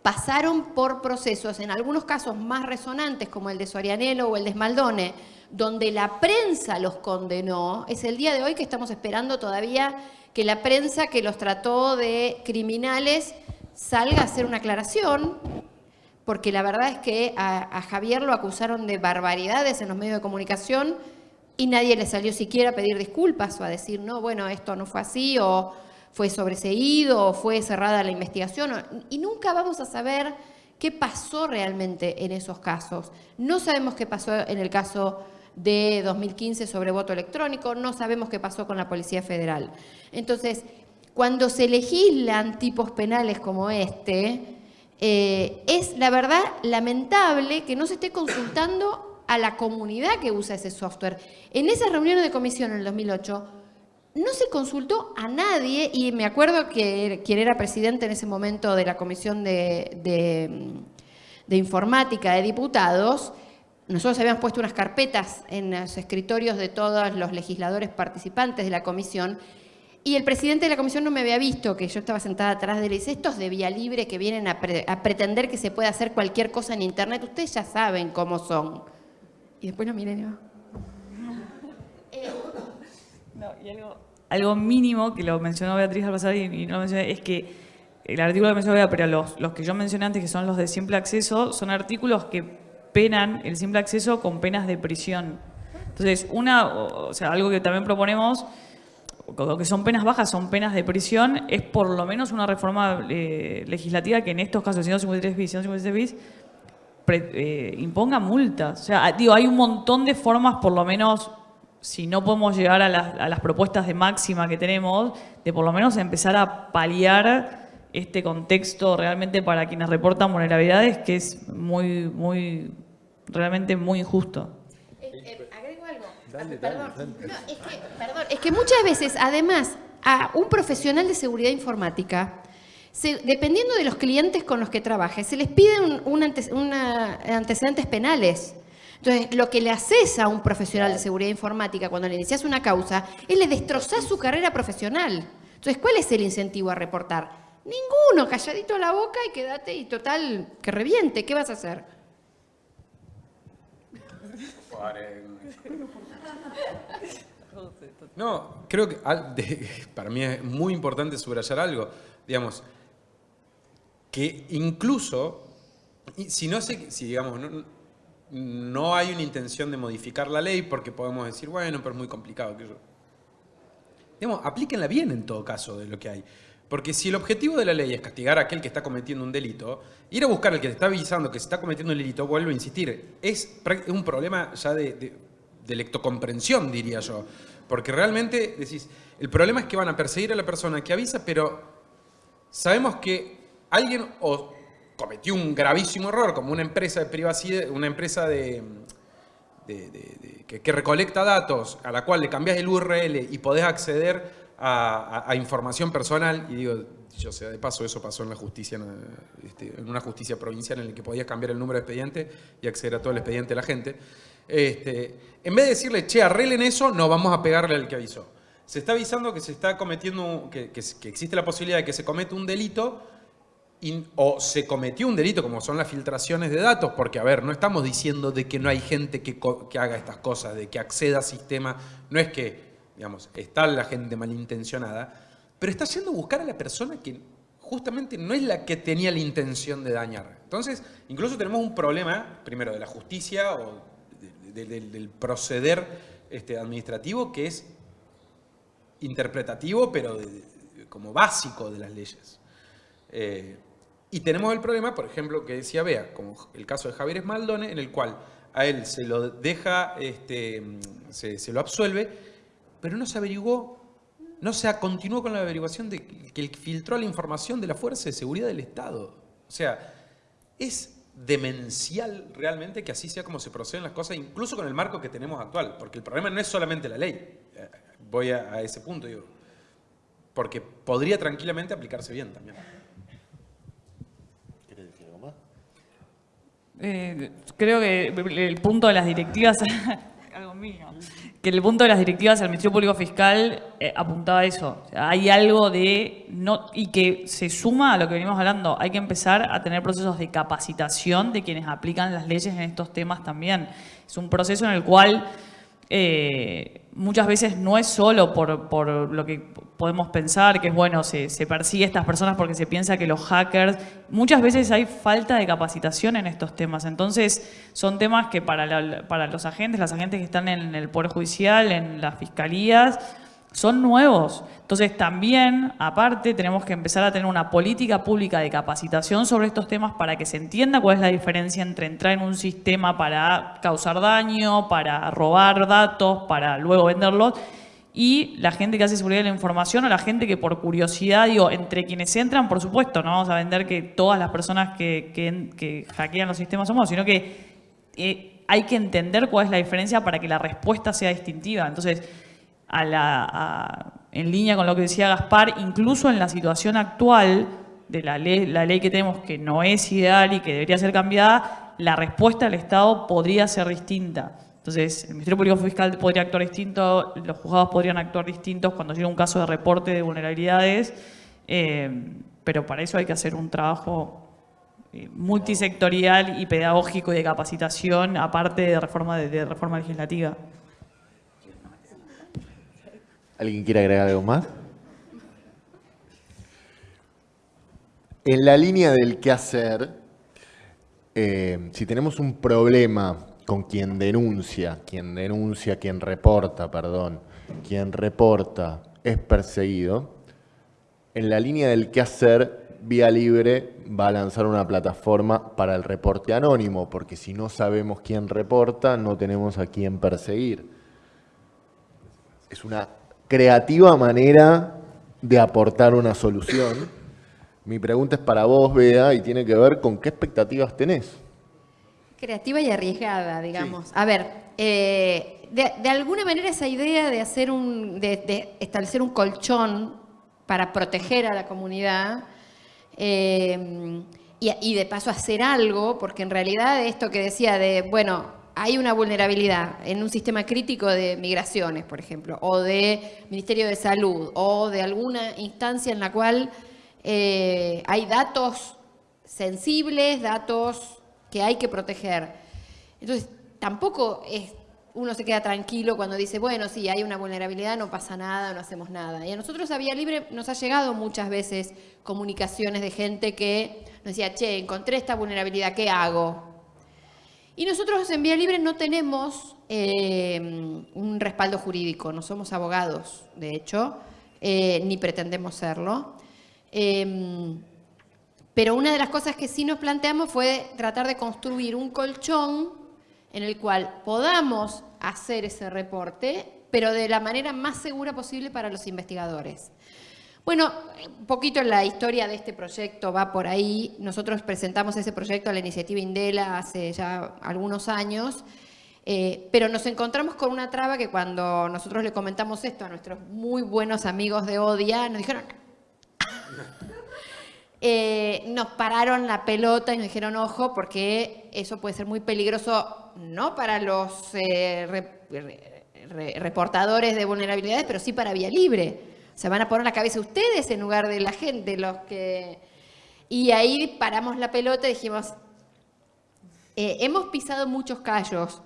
[SPEAKER 2] pasaron por procesos, en algunos casos más resonantes, como el de Sorianelo o el de Esmaldone, donde la prensa los condenó. Es el día de hoy que estamos esperando todavía que la prensa que los trató de criminales salga a hacer una aclaración, porque la verdad es que a Javier lo acusaron de barbaridades en los medios de comunicación, y nadie le salió siquiera a pedir disculpas o a decir, no, bueno, esto no fue así, o fue sobreseído, o fue cerrada la investigación, y nunca vamos a saber qué pasó realmente en esos casos. No sabemos qué pasó en el caso de 2015 sobre voto electrónico, no sabemos qué pasó con la Policía Federal. Entonces, cuando se legislan tipos penales como este, eh, es la verdad lamentable que no se esté consultando a la comunidad que usa ese software. En esa reunión de comisión en el 2008, no se consultó a nadie, y me acuerdo que quien era presidente en ese momento de la Comisión de, de Informática de Diputados, nosotros habíamos puesto unas carpetas en los escritorios de todos los legisladores participantes de la comisión y el presidente de la comisión no me había visto, que yo estaba sentada atrás de él y dice, estos de vía libre que vienen a, pretender que se puede hacer cualquier cosa en internet, ustedes ya saben cómo son. Y después no miren y va.
[SPEAKER 4] algo, mínimo que lo mencionó Beatriz al pasar y, no lo mencioné, es que el artículo que mencionó Beatriz, pero los, los que yo mencioné antes, que son los de simple acceso, son artículos que penan el simple acceso con penas de prisión. Entonces, una, o sea, algo que también proponemos que son penas bajas, son penas de prisión, es por lo menos una reforma eh, legislativa que en estos casos, 153 bis, 153 bis, eh, imponga multas. O sea, digo, hay un montón de formas, por lo menos, si no podemos llegar a las, propuestas de máxima que tenemos, de por lo menos empezar a paliar este contexto realmente para quienes reportan vulnerabilidades, que es muy, muy, realmente muy injusto.
[SPEAKER 2] Eh, perdón, es que, perdón, es que muchas veces, además, a un profesional de seguridad informática, dependiendo de los clientes con los que trabaje, se les piden un, antecedentes penales. Entonces, lo que le haces a un profesional de seguridad informática cuando le inicias una causa es le destrozar su carrera profesional. Entonces, ¿cuál es el incentivo a reportar? Ninguno, calladito la boca y quédate y total, que reviente. ¿Qué vas a hacer?
[SPEAKER 3] No, creo que para mí es muy importante subrayar algo. Digamos, que incluso, si no sé, si digamos, no, hay una intención de modificar la ley porque podemos decir, bueno, pero es muy complicado. Que yo... Digamos, aplíquenla bien en todo caso de lo que hay. Porque si el objetivo de la ley es castigar a aquel que está cometiendo un delito, ir a buscar al que te está avisando que se está cometiendo un delito, vuelvo a insistir, es un problema ya de, de lectocomprensión, diría yo. Porque realmente decís, el problema es que van a perseguir a la persona que avisa, pero sabemos que alguien cometió un gravísimo error, como una empresa de privacidad, una empresa de, que, recolecta datos, a la cual le cambias el URL y podés acceder a, información personal, y digo, yo sea de paso, eso pasó en la justicia, este, en una justicia provincial en la que podías cambiar el número de expediente y acceder a todo el expediente de la gente. Este, en vez de decirle, che, arreglen eso, no, vamos a pegarle al que avisó. Se está avisando que se está cometiendo, que, existe la posibilidad de que se cometa un delito o se cometió un delito como son las filtraciones de datos, porque a ver, no estamos diciendo de que no hay gente que, que haga estas cosas, de que acceda a sistemas, no es que, digamos, está la gente malintencionada, pero está haciendo buscar a la persona que justamente no es la que tenía la intención de dañar. Entonces, incluso tenemos un problema, primero, de la justicia o del proceder este, administrativo que es interpretativo, pero como básico de las leyes. Eh, y tenemos el problema, por ejemplo, que decía Bea, como el caso de Javier Esmaldone, en el cual a él se lo deja, este, se, lo absuelve, pero no se averiguó, no se continuó con la averiguación de que filtró la información de la Fuerza de Seguridad del Estado. O sea, es demencial realmente que así sea como se proceden las cosas, incluso con el marco que tenemos actual, porque el problema no es solamente la ley, eh, voy a, ese punto, digo, porque podría tranquilamente aplicarse bien también. ¿Quieres decir algo más?
[SPEAKER 4] Eh, creo que el punto de las directivas, algo mío, que el punto de las directivas del Ministerio Público Fiscal eh, apuntaba a eso. hay algo de... no Y que se suma a lo que venimos hablando. Hay que empezar a tener procesos de capacitación de quienes aplican las leyes en estos temas también. Es un proceso en el cual eh, muchas veces no es solo por, por, lo que podemos pensar, que es bueno, se, se, persigue a estas personas porque se piensa que los hackers, muchas veces hay falta de capacitación en estos temas, entonces son temas que para, para los agentes, las agentes que están en el Poder Judicial, en las fiscalías, son nuevos. Entonces también, aparte, tenemos que empezar a tener una política pública de capacitación sobre estos temas para que se entienda cuál es la diferencia entre entrar en un sistema para causar daño, para robar datos, para luego venderlos, y la gente que hace seguridad de la información o la gente que por curiosidad, digo, entre quienes entran, por supuesto, no vamos a vender que todas las personas que, que, hackean los sistemas somos, sino que eh, hay que entender cuál es la diferencia para que la respuesta sea distintiva. Entonces, a la, en línea con lo que decía Gaspar, incluso en la situación actual de la ley, la ley que tenemos que no es ideal y que debería ser cambiada, la respuesta del Estado podría ser distinta. Entonces, el Ministerio Público Fiscal podría actuar distinto, los juzgados podrían actuar distintos cuando llega un caso de reporte de vulnerabilidades, eh, pero para eso hay que hacer un trabajo eh, multisectorial y pedagógico y de capacitación, aparte de reforma, de reforma legislativa.
[SPEAKER 1] ¿Alguien quiere agregar algo más? En la línea del qué hacer, eh, si tenemos un problema con quien denuncia, quien denuncia, quien reporta, perdón, quien reporta es perseguido, en la línea del qué hacer, Vía Libre va a lanzar una plataforma para el reporte anónimo, porque si no sabemos quién reporta, no tenemos a quién perseguir. Es una creativa manera de aportar una solución. Mi pregunta es para vos, Bea, y tiene que ver con qué expectativas tenés.
[SPEAKER 2] Creativa y arriesgada, digamos. A ver, eh, de, alguna manera esa idea de, hacer un, de, establecer un colchón para proteger a la comunidad eh, y, y de paso hacer algo, porque en realidad esto que decía de, bueno, hay una vulnerabilidad en un sistema crítico de migraciones, por ejemplo, o de Ministerio de Salud, o de alguna instancia en la cual eh, hay datos sensibles, datos que hay que proteger. Entonces, tampoco es, uno se queda tranquilo cuando dice, bueno, sí, hay una vulnerabilidad, no pasa nada, no hacemos nada. Y a nosotros a Vía Libre nos ha llegado muchas veces comunicaciones de gente que nos decía, che, encontré esta vulnerabilidad, ¿qué hago? Y nosotros en Vía Libre no tenemos eh, un respaldo jurídico, no somos abogados, de hecho, eh, ni pretendemos serlo. Em, pero una de las cosas que sí nos planteamos fue tratar de construir un colchón en el cual podamos hacer ese reporte, pero de la manera más segura posible para los investigadores. Bueno, un poquito la historia de este proyecto va por ahí. Nosotros presentamos ese proyecto a la iniciativa Indela hace ya algunos años, eh, pero nos encontramos con una traba que cuando nosotros le comentamos esto a nuestros muy buenos amigos de ODIA, nos dijeron... Eh, nos pararon la pelota y nos dijeron, ojo, porque eso puede ser muy peligroso, no para los eh, reportadores de vulnerabilidades, pero sí para Vía Libre se van a poner la cabeza ustedes en lugar de la gente, los que... Y ahí paramos la pelota y dijimos, eh, hemos pisado muchos callos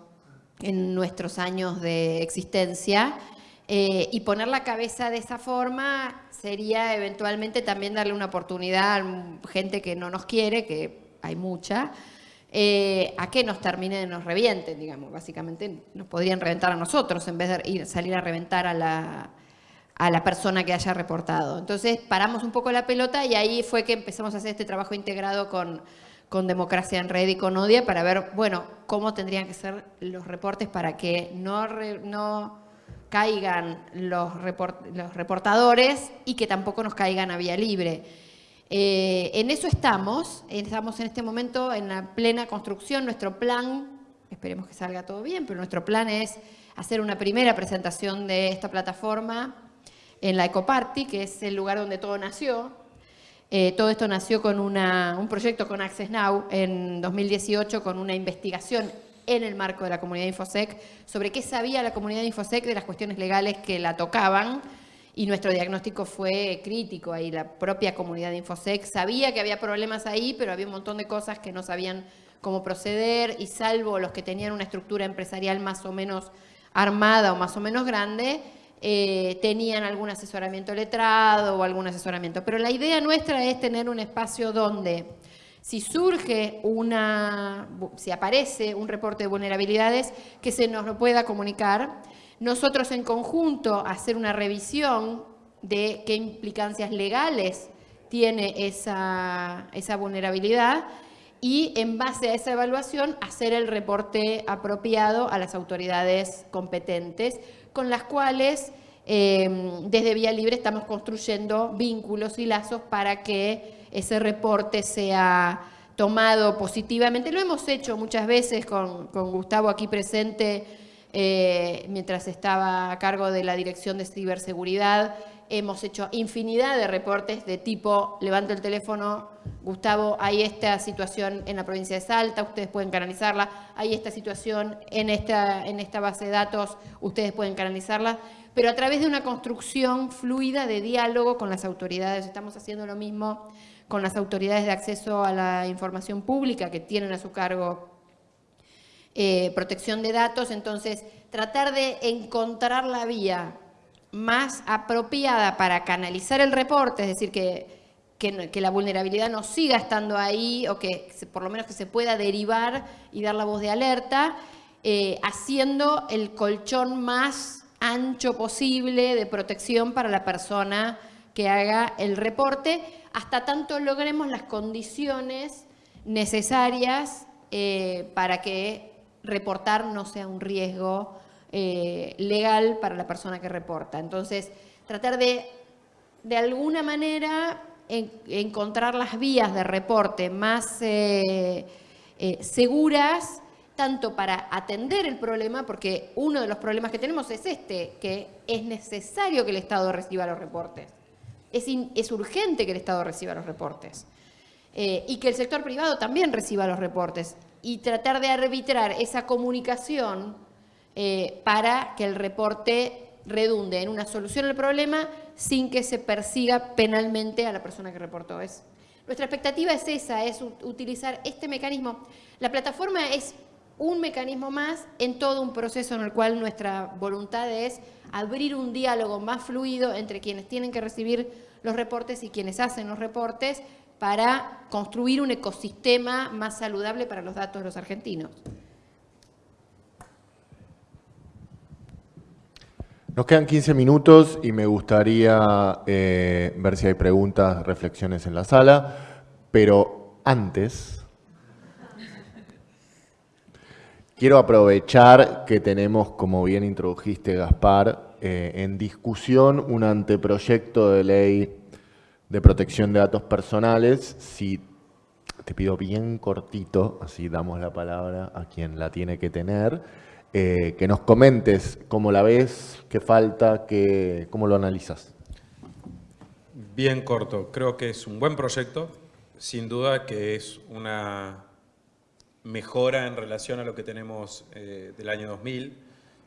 [SPEAKER 2] en nuestros años de existencia eh, y poner la cabeza de esa forma sería eventualmente también darle una oportunidad a gente que no nos quiere, que hay mucha, eh, a que nos terminen, nos revienten, digamos. Básicamente nos podrían reventar a nosotros en vez de ir, salir a reventar a la, a la persona que haya reportado. Entonces paramos un poco la pelota y ahí fue que empezamos a hacer este trabajo integrado con, Democracia en Red y con ODIA para ver, bueno, cómo tendrían que ser los reportes para que no, caigan los, los, reportadores y que tampoco nos caigan a vía libre. Eh, en eso estamos, estamos en este momento en la plena construcción, nuestro plan, esperemos que salga todo bien, pero nuestro plan es hacer una primera presentación de esta plataforma en la Ecoparty, que es el lugar donde todo nació. Eh, todo esto nació con un proyecto con Access Now en 2018 con una investigación en el marco de la comunidad Infosec sobre qué sabía la comunidad Infosec de las cuestiones legales que la tocaban y nuestro diagnóstico fue crítico ahí. La propia comunidad Infosec sabía que había problemas ahí, pero había un montón de cosas que no sabían cómo proceder y salvo los que tenían una estructura empresarial más o menos armada o más o menos grande, eh, tenían algún asesoramiento letrado o algún asesoramiento. Pero la idea nuestra es tener un espacio donde si surge una, si aparece un reporte de vulnerabilidades, que se nos lo pueda comunicar nosotros en conjunto hacer una revisión de qué implicancias legales tiene esa, esa vulnerabilidad y en base a esa evaluación hacer el reporte apropiado a las autoridades competentes con las cuales eh, desde Vía Libre estamos construyendo vínculos y lazos para que ese reporte sea tomado positivamente. Lo hemos hecho muchas veces con, Gustavo aquí presente eh, mientras estaba a cargo de la Dirección de Ciberseguridad. Hemos hecho infinidad de reportes de tipo, levanto el teléfono, Gustavo, hay esta situación en la provincia de Salta, ustedes pueden canalizarla, hay esta situación en esta, en esta base de datos, ustedes pueden canalizarla, pero a través de una construcción fluida de diálogo con las autoridades. Estamos haciendo lo mismo con las autoridades de acceso a la información pública que tienen a su cargo eh, protección de datos, entonces tratar de encontrar la vía más apropiada para canalizar el reporte, es decir, que, que, la vulnerabilidad no siga estando ahí o que por lo menos que se pueda derivar y dar la voz de alerta, eh, haciendo el colchón más ancho posible de protección para la persona que haga el reporte, hasta tanto logremos las condiciones necesarias eh, para que reportar no sea un riesgo eh, legal para la persona que reporta. Entonces, tratar de, de alguna manera, encontrar las vías de reporte más eh, seguras, tanto para atender el problema, porque uno de los problemas que tenemos es este, que es necesario que el Estado reciba los reportes es, urgente que el Estado reciba los reportes. Eh, y que el sector privado también reciba los reportes. Y tratar de arbitrar esa comunicación eh, para que el reporte redunde en una solución al problema sin que se persiga penalmente a la persona que reportó. Es, nuestra expectativa es esa, es utilizar este mecanismo. La plataforma es un mecanismo más en todo un proceso en el cual nuestra voluntad es abrir un diálogo más fluido entre quienes tienen que recibir los reportes y quienes hacen los reportes para construir un ecosistema más saludable para los datos de los argentinos.
[SPEAKER 1] Nos quedan 15 minutos y me gustaría eh, ver si hay preguntas, reflexiones en la sala, pero antes Quiero aprovechar que tenemos, como bien introdujiste Gaspar, eh, en discusión un anteproyecto de ley de protección de datos personales. Si te pido bien cortito, así damos la palabra a quien la tiene que tener, eh, que nos comentes cómo la ves, qué falta, qué, cómo lo analizas.
[SPEAKER 3] Bien corto, creo que es un buen proyecto, sin duda que es una mejora en relación a lo que tenemos eh, del año 2000,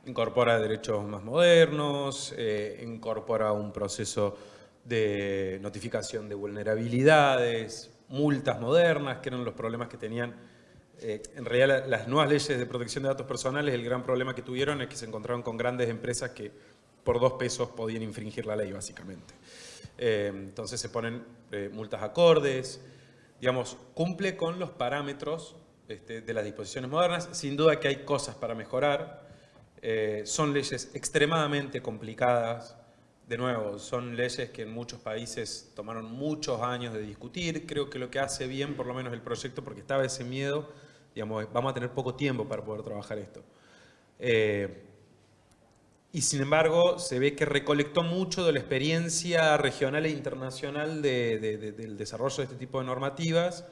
[SPEAKER 3] incorpora derechos más modernos, eh, incorpora un proceso de notificación de vulnerabilidades, multas modernas, que eran los problemas que tenían. Eh, en realidad las nuevas leyes de protección de datos personales, el gran problema que tuvieron es que se encontraron con grandes empresas que por dos pesos podían infringir la ley, básicamente. entonces se ponen multas acordes, digamos, cumple con los parámetros este, de las disposiciones modernas. Sin duda que hay cosas para mejorar. Eh, son leyes extremadamente complicadas. De nuevo, son leyes que en muchos países tomaron muchos años de discutir. Creo que lo que hace bien, por lo menos el proyecto, porque estaba ese miedo, digamos, vamos a tener poco tiempo para poder trabajar esto. Eh, y sin embargo, se ve que recolectó mucho de la experiencia regional e internacional del desarrollo de este tipo de normativas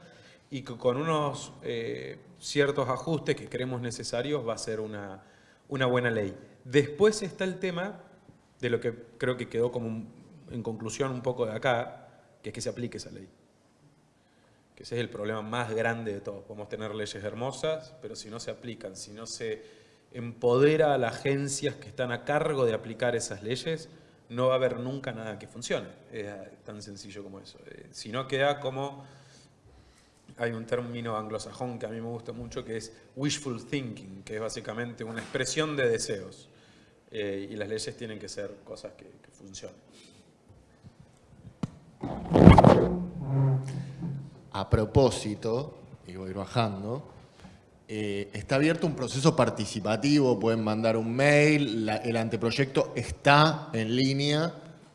[SPEAKER 3] y que con unos eh, ciertos ajustes que creemos necesarios va a ser una, buena ley. Después está el tema de lo que creo que quedó como en conclusión un poco de acá, que es que se aplique esa ley. Que ese es el problema más grande de todos. Podemos tener leyes hermosas, pero si no se aplican, si no se empodera a las agencias que están a cargo de aplicar esas leyes, no va a haber nunca nada que funcione. Es tan sencillo como eso. Eh, si no queda como hay un término anglosajón que a mí me gusta mucho que es wishful thinking, que es básicamente una expresión de deseos. Eh, y las leyes tienen que ser cosas que, funcionen.
[SPEAKER 1] A propósito, y voy bajando, Eh, está abierto un proceso participativo, pueden mandar un mail, el anteproyecto está en línea,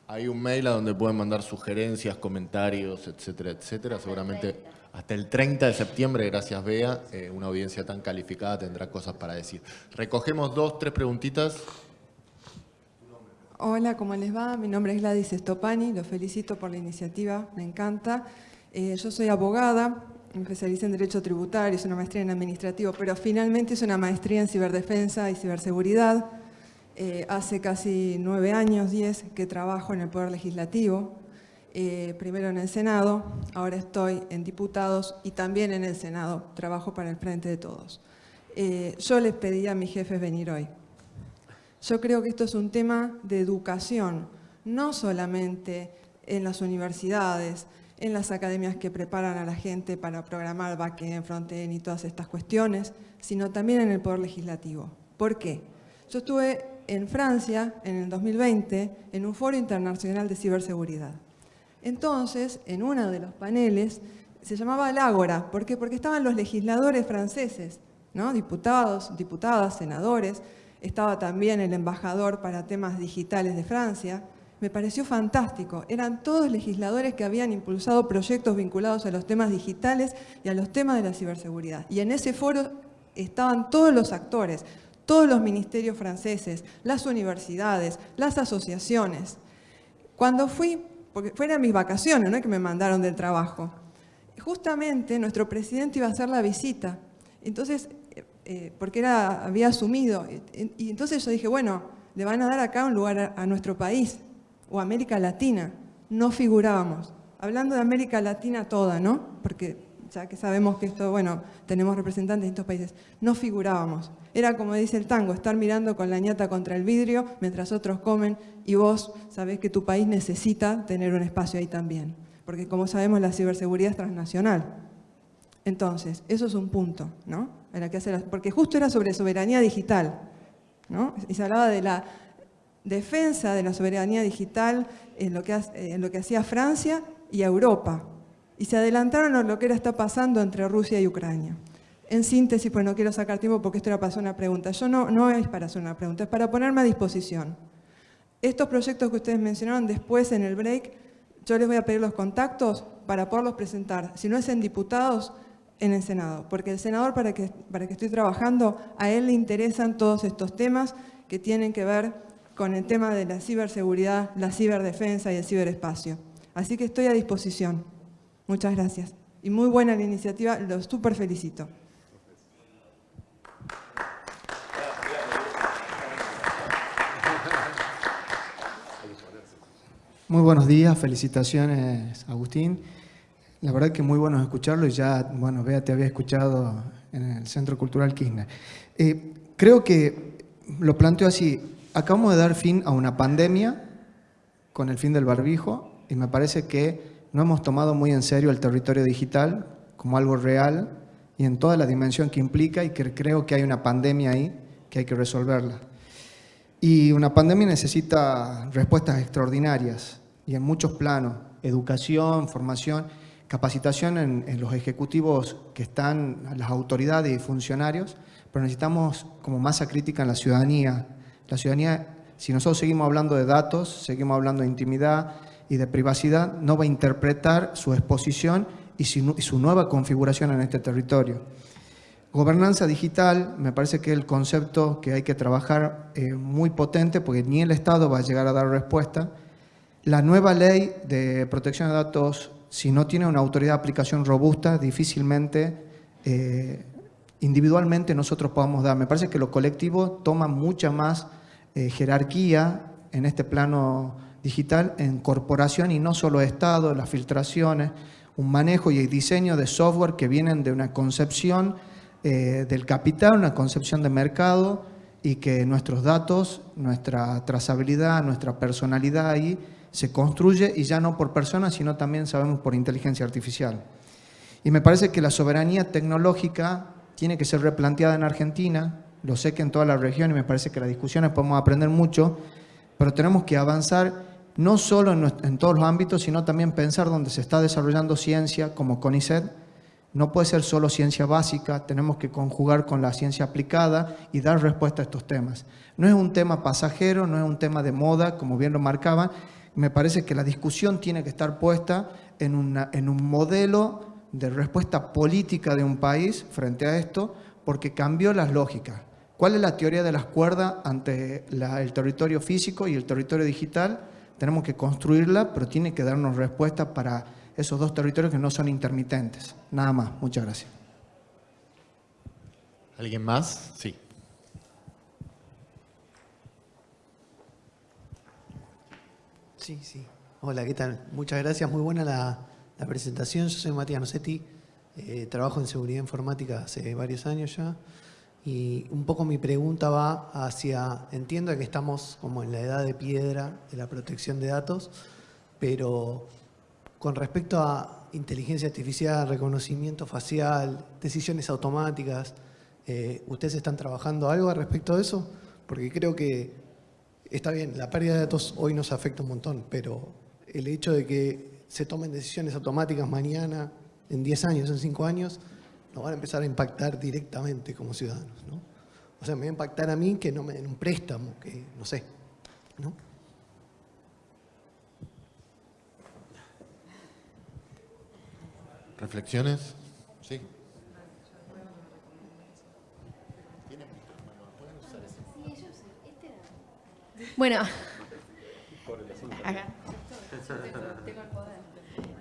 [SPEAKER 1] hay un mail a donde pueden mandar sugerencias, comentarios, etcétera, etcétera. Seguramente hasta el 30 de septiembre, gracias Bea, eh, una audiencia tan calificada tendrá cosas para decir. Recogemos dos, tres preguntitas.
[SPEAKER 5] Hola, ¿cómo les va? Mi nombre es Gladys Estopani, los felicito por la iniciativa, me encanta. Eh, yo soy abogada, me especialicé en Derecho Tributario, es una maestría en Administrativo, pero finalmente es una maestría en Ciberdefensa y Ciberseguridad. Eh, hace casi nueve años, diez, que trabajo en el Poder Legislativo, eh, primero en el Senado, ahora estoy en Diputados y también en el Senado, trabajo para el Frente de Todos. yo les pedí a mis jefes venir hoy. Yo creo que esto es un tema de educación, no solamente en las universidades, en las academias que preparan a la gente para programar backend, frontend y todas estas cuestiones, sino también en el Poder Legislativo. ¿Por qué? Yo estuve en Francia en el 2020 en un foro internacional de ciberseguridad. Entonces, en uno de los paneles, se llamaba el Ágora. ¿Por qué? Porque estaban los legisladores franceses, ¿no? diputados, diputadas, senadores, estaba también el embajador para temas digitales de Francia, me pareció fantástico. Eran todos legisladores que habían impulsado proyectos vinculados a los temas digitales y a los temas de la ciberseguridad. Y en ese foro estaban todos los actores, todos los ministerios franceses, las universidades, las asociaciones. Cuando fui, porque fueron mis vacaciones, no que me mandaron del trabajo, justamente nuestro presidente iba a hacer la visita. Entonces eh, porque era, había asumido. Y, entonces yo dije, bueno, le van a dar acá un lugar a, nuestro país, o América Latina. No figurábamos. Hablando de América Latina toda, ¿no? Porque ya que sabemos que esto, bueno, tenemos representantes de estos países, no figurábamos. Era como dice el tango, estar mirando con la ñata contra el vidrio mientras otros comen y vos sabés que tu país necesita tener un espacio ahí también. Porque como sabemos la ciberseguridad es transnacional. Entonces, eso es un punto, ¿no? porque justo era sobre soberanía digital, ¿no? Y se hablaba de la defensa de la soberanía digital en lo que, en lo que hacía Francia y Europa. Y se adelantaron a lo que era está pasando entre Rusia y Ucrania. En síntesis, pues no quiero sacar tiempo porque esto era para hacer una pregunta. Yo no, no es para hacer una pregunta, es para ponerme a disposición. Estos proyectos que ustedes mencionaron después en el break, yo les voy a pedir los contactos para poderlos presentar. Si no es en diputados, en el Senado, porque el senador para que, para que estoy trabajando, a él le interesan todos estos temas que tienen que ver con el tema de la ciberseguridad, la ciberdefensa y el ciberespacio. Así que estoy a disposición. Muchas gracias. Y muy buena la iniciativa, lo súper felicito.
[SPEAKER 6] Muy buenos días, felicitaciones Agustín. La verdad que muy bueno escucharlo y ya, bueno, Bea te había escuchado en el Centro Cultural Kirchner. Eh, creo que lo planteo así, acabamos de dar fin a una pandemia con el fin del barbijo y me parece que no hemos tomado muy en serio el territorio digital como algo real y en toda la dimensión que implica y que creo que hay una pandemia ahí que hay que resolverla. Y una pandemia necesita respuestas extraordinarias y en muchos planos, educación, formación, capacitación en, los ejecutivos que están, las autoridades y funcionarios, pero necesitamos como masa crítica en la ciudadanía. La ciudadanía, si nosotros seguimos hablando de datos, seguimos hablando de intimidad y de privacidad, no va a interpretar su exposición y su, nueva configuración en este territorio. Gobernanza digital, me parece que es el concepto que hay que trabajar eh, muy potente porque ni el Estado va a llegar a dar respuesta. La nueva ley de protección de datos si no tiene una autoridad de aplicación robusta, difícilmente eh, individualmente nosotros podamos dar. Me parece que lo colectivo toma mucha más eh, jerarquía en este plano digital en corporación y no solo Estado, las filtraciones, un manejo y diseño de software que vienen de una concepción eh, del capital, una concepción de mercado y que nuestros datos, nuestra trazabilidad, nuestra personalidad ahí se construye y ya no por personas, sino también sabemos por inteligencia artificial. Y me parece que la soberanía tecnológica tiene que ser replanteada en Argentina, lo sé que en toda la región y me parece que las discusiones podemos aprender mucho, pero tenemos que avanzar no solo en, todos los ámbitos, sino también pensar donde se está desarrollando ciencia como CONICET No puede ser solo ciencia básica, tenemos que conjugar con la ciencia aplicada y dar respuesta a estos temas. No es un tema pasajero, no es un tema de moda, como bien lo marcaban. Me parece que la discusión tiene que estar puesta en, en un modelo de respuesta política de un país frente a esto, porque cambió las lógicas. ¿Cuál es la teoría de las cuerdas ante el territorio físico y el territorio digital? Tenemos que construirla, pero tiene que darnos respuesta para esos dos territorios que no son intermitentes. Nada más. Muchas gracias.
[SPEAKER 1] ¿Alguien más? Sí.
[SPEAKER 7] Sí, sí. Hola, ¿qué tal? Muchas gracias. Muy buena la, presentación. Yo soy Matías Nocetti. Eh, trabajo en seguridad informática hace varios años ya. Y un poco mi pregunta va hacia, entiendo que estamos como en la edad de piedra de la protección de datos, pero con respecto a inteligencia artificial, reconocimiento facial, decisiones automáticas, eh, ¿ustedes están trabajando algo al respecto de eso? Porque creo que está bien, la pérdida de datos hoy nos afecta un montón, pero el hecho de que se tomen decisiones automáticas mañana, en 10 años, en 5 años, nos van a empezar a impactar directamente como ciudadanos. ¿no? O sea, me va a impactar a mí que no me den un préstamo, que no sé. ¿no?
[SPEAKER 1] ¿Reflexiones? Sí.
[SPEAKER 2] Bueno,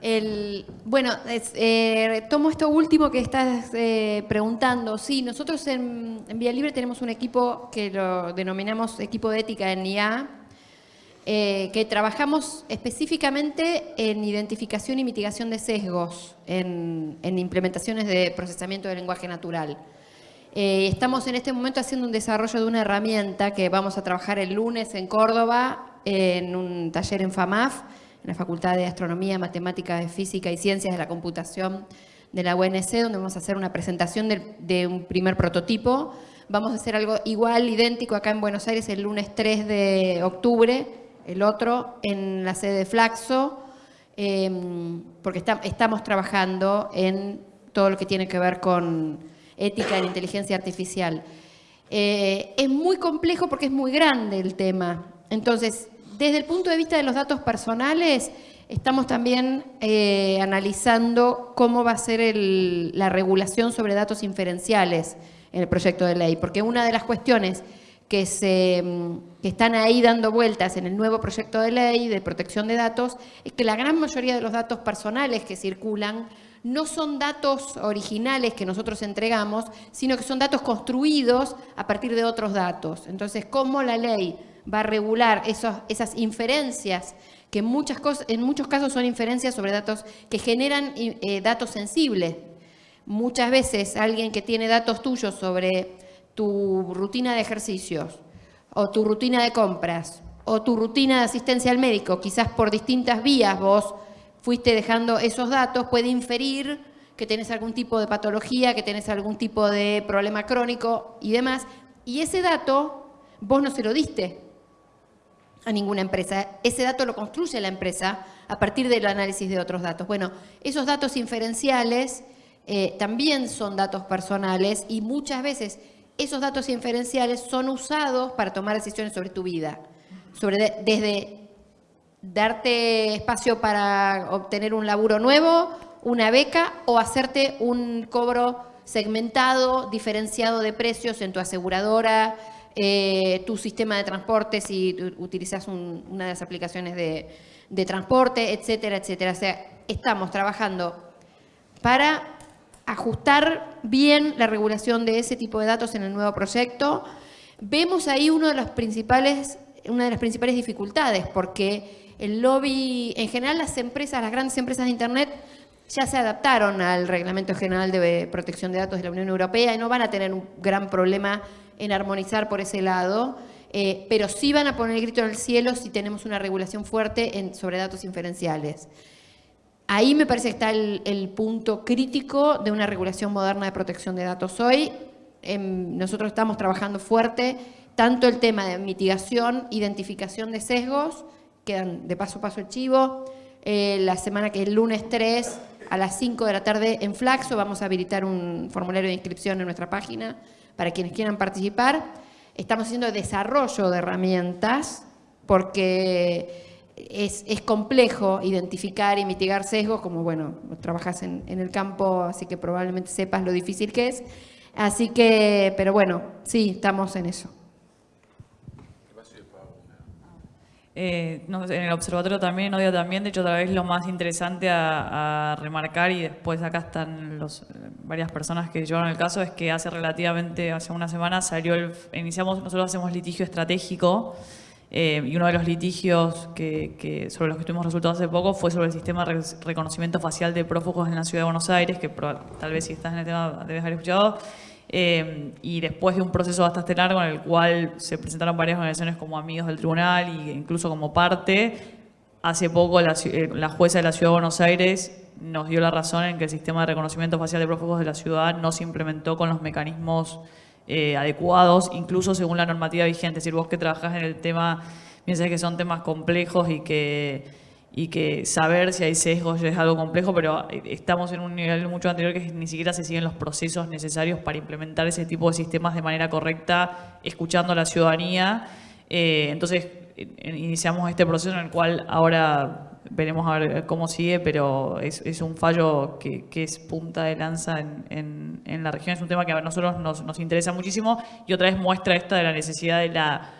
[SPEAKER 2] El, bueno, eh, tomo esto último que estás eh, preguntando. Sí, nosotros en, Vía Libre tenemos un equipo que lo denominamos equipo de ética en IA, eh, que trabajamos específicamente en identificación y mitigación de sesgos en, implementaciones de procesamiento de lenguaje natural. Estamos en este momento haciendo un desarrollo de una herramienta que vamos a trabajar el lunes en Córdoba, en un taller en FAMAF, en la Facultad de Astronomía, Matemáticas, Física y Ciencias de la Computación de la UNC, donde vamos a hacer una presentación de, un primer prototipo. Vamos a hacer algo igual, idéntico, acá en Buenos Aires el lunes 3 de octubre, el otro en la sede de Flaxo, em, porque estamos trabajando en todo lo que tiene que ver con ética en inteligencia artificial. Eh, es muy complejo porque es muy grande el tema. Entonces, desde el punto de vista de los datos personales, estamos también eh, analizando cómo va a ser la regulación sobre datos inferenciales en el proyecto de ley, porque una de las cuestiones que, se, mm, están ahí dando vueltas en el nuevo proyecto de ley de protección de datos es que la gran mayoría de los datos personales que circulan no son datos originales que nosotros entregamos, sino que son datos construidos a partir de otros datos. Entonces, ¿cómo la ley va a regular esos, esas inferencias, que en, muchas cosas, en muchos casos son inferencias sobre datos que generan eh, datos sensibles? Muchas veces alguien que tiene datos tuyos sobre tu rutina de ejercicios o tu rutina de compras o tu rutina de asistencia al médico, quizás por distintas vías vos fuiste dejando esos datos, puede inferir que tenés algún tipo de patología, que tenés algún tipo de problema crónico y demás. Y ese dato vos no se lo diste a ninguna empresa. Ese dato lo construye la empresa a partir del análisis de otros datos. Bueno, esos datos inferenciales eh, también son datos personales y muchas veces esos datos inferenciales son usados para tomar decisiones sobre tu vida. Sobre desde darte espacio para obtener un laburo nuevo, una beca o hacerte un cobro segmentado, diferenciado de precios en tu aseguradora, eh, tu sistema de transporte si utilizas una de las aplicaciones de, de transporte, etcétera, etcétera. O sea, estamos trabajando para ajustar bien la regulación de ese tipo de datos en el nuevo proyecto. Vemos ahí uno de los principales, una de las principales dificultades, porque el lobby, en general las empresas, las grandes empresas de Internet, ya se adaptaron al Reglamento General de Protección de Datos de la Unión Europea y no van a tener un gran problema en armonizar por ese lado, eh, pero sí van a poner el grito en el cielo si tenemos una regulación fuerte sobre datos inferenciales. Ahí me parece que está el, punto crítico de una regulación moderna de protección de datos hoy. Em, nosotros estamos trabajando fuerte tanto el tema de mitigación, identificación de sesgos, quedan de paso a paso el chivo, eh, la semana que es el lunes 3 a las 5 de la tarde en Flaxo. Vamos a habilitar un formulario de inscripción en nuestra página para quienes quieran participar. Estamos haciendo desarrollo de herramientas porque es, complejo identificar y mitigar sesgos, como bueno, trabajas en, en el campo, así que probablemente sepas lo difícil que es. Así que, pero bueno, sí, estamos en eso.
[SPEAKER 4] Eh, en el observatorio también, odio también, de hecho otra vez lo más interesante a, remarcar y después acá están los, varias personas que llevaron el caso, es que hace relativamente, hace una semana salió el, iniciamos, nosotros hacemos litigio estratégico eh, y uno de los litigios que, sobre los que tuvimos resultados hace poco fue sobre el sistema de reconocimiento facial de prófugos en la ciudad de Buenos Aires, que tal vez si estás en el tema debes haber escuchado, eh, y después de un proceso bastante largo en el cual se presentaron varias organizaciones como amigos del tribunal e incluso como parte, hace poco la, eh, la, jueza de la Ciudad de Buenos Aires nos dio la razón en que el sistema de reconocimiento facial de prófugos de la ciudad no se implementó con los mecanismos eh, adecuados, incluso según la normativa vigente. Es decir, vos que trabajás en el tema, piensas que son temas complejos y que, y que saber si hay sesgos es algo complejo, pero estamos en un nivel mucho anterior que ni siquiera se siguen los procesos necesarios para implementar ese tipo de sistemas de manera correcta, escuchando a la ciudadanía. Eh, entonces, iniciamos este proceso en el cual ahora veremos a ver cómo sigue, pero es, un fallo que, es punta de lanza en, en, la región. Es un tema que a nosotros nos, nos, interesa muchísimo y otra vez muestra esta de la necesidad de la...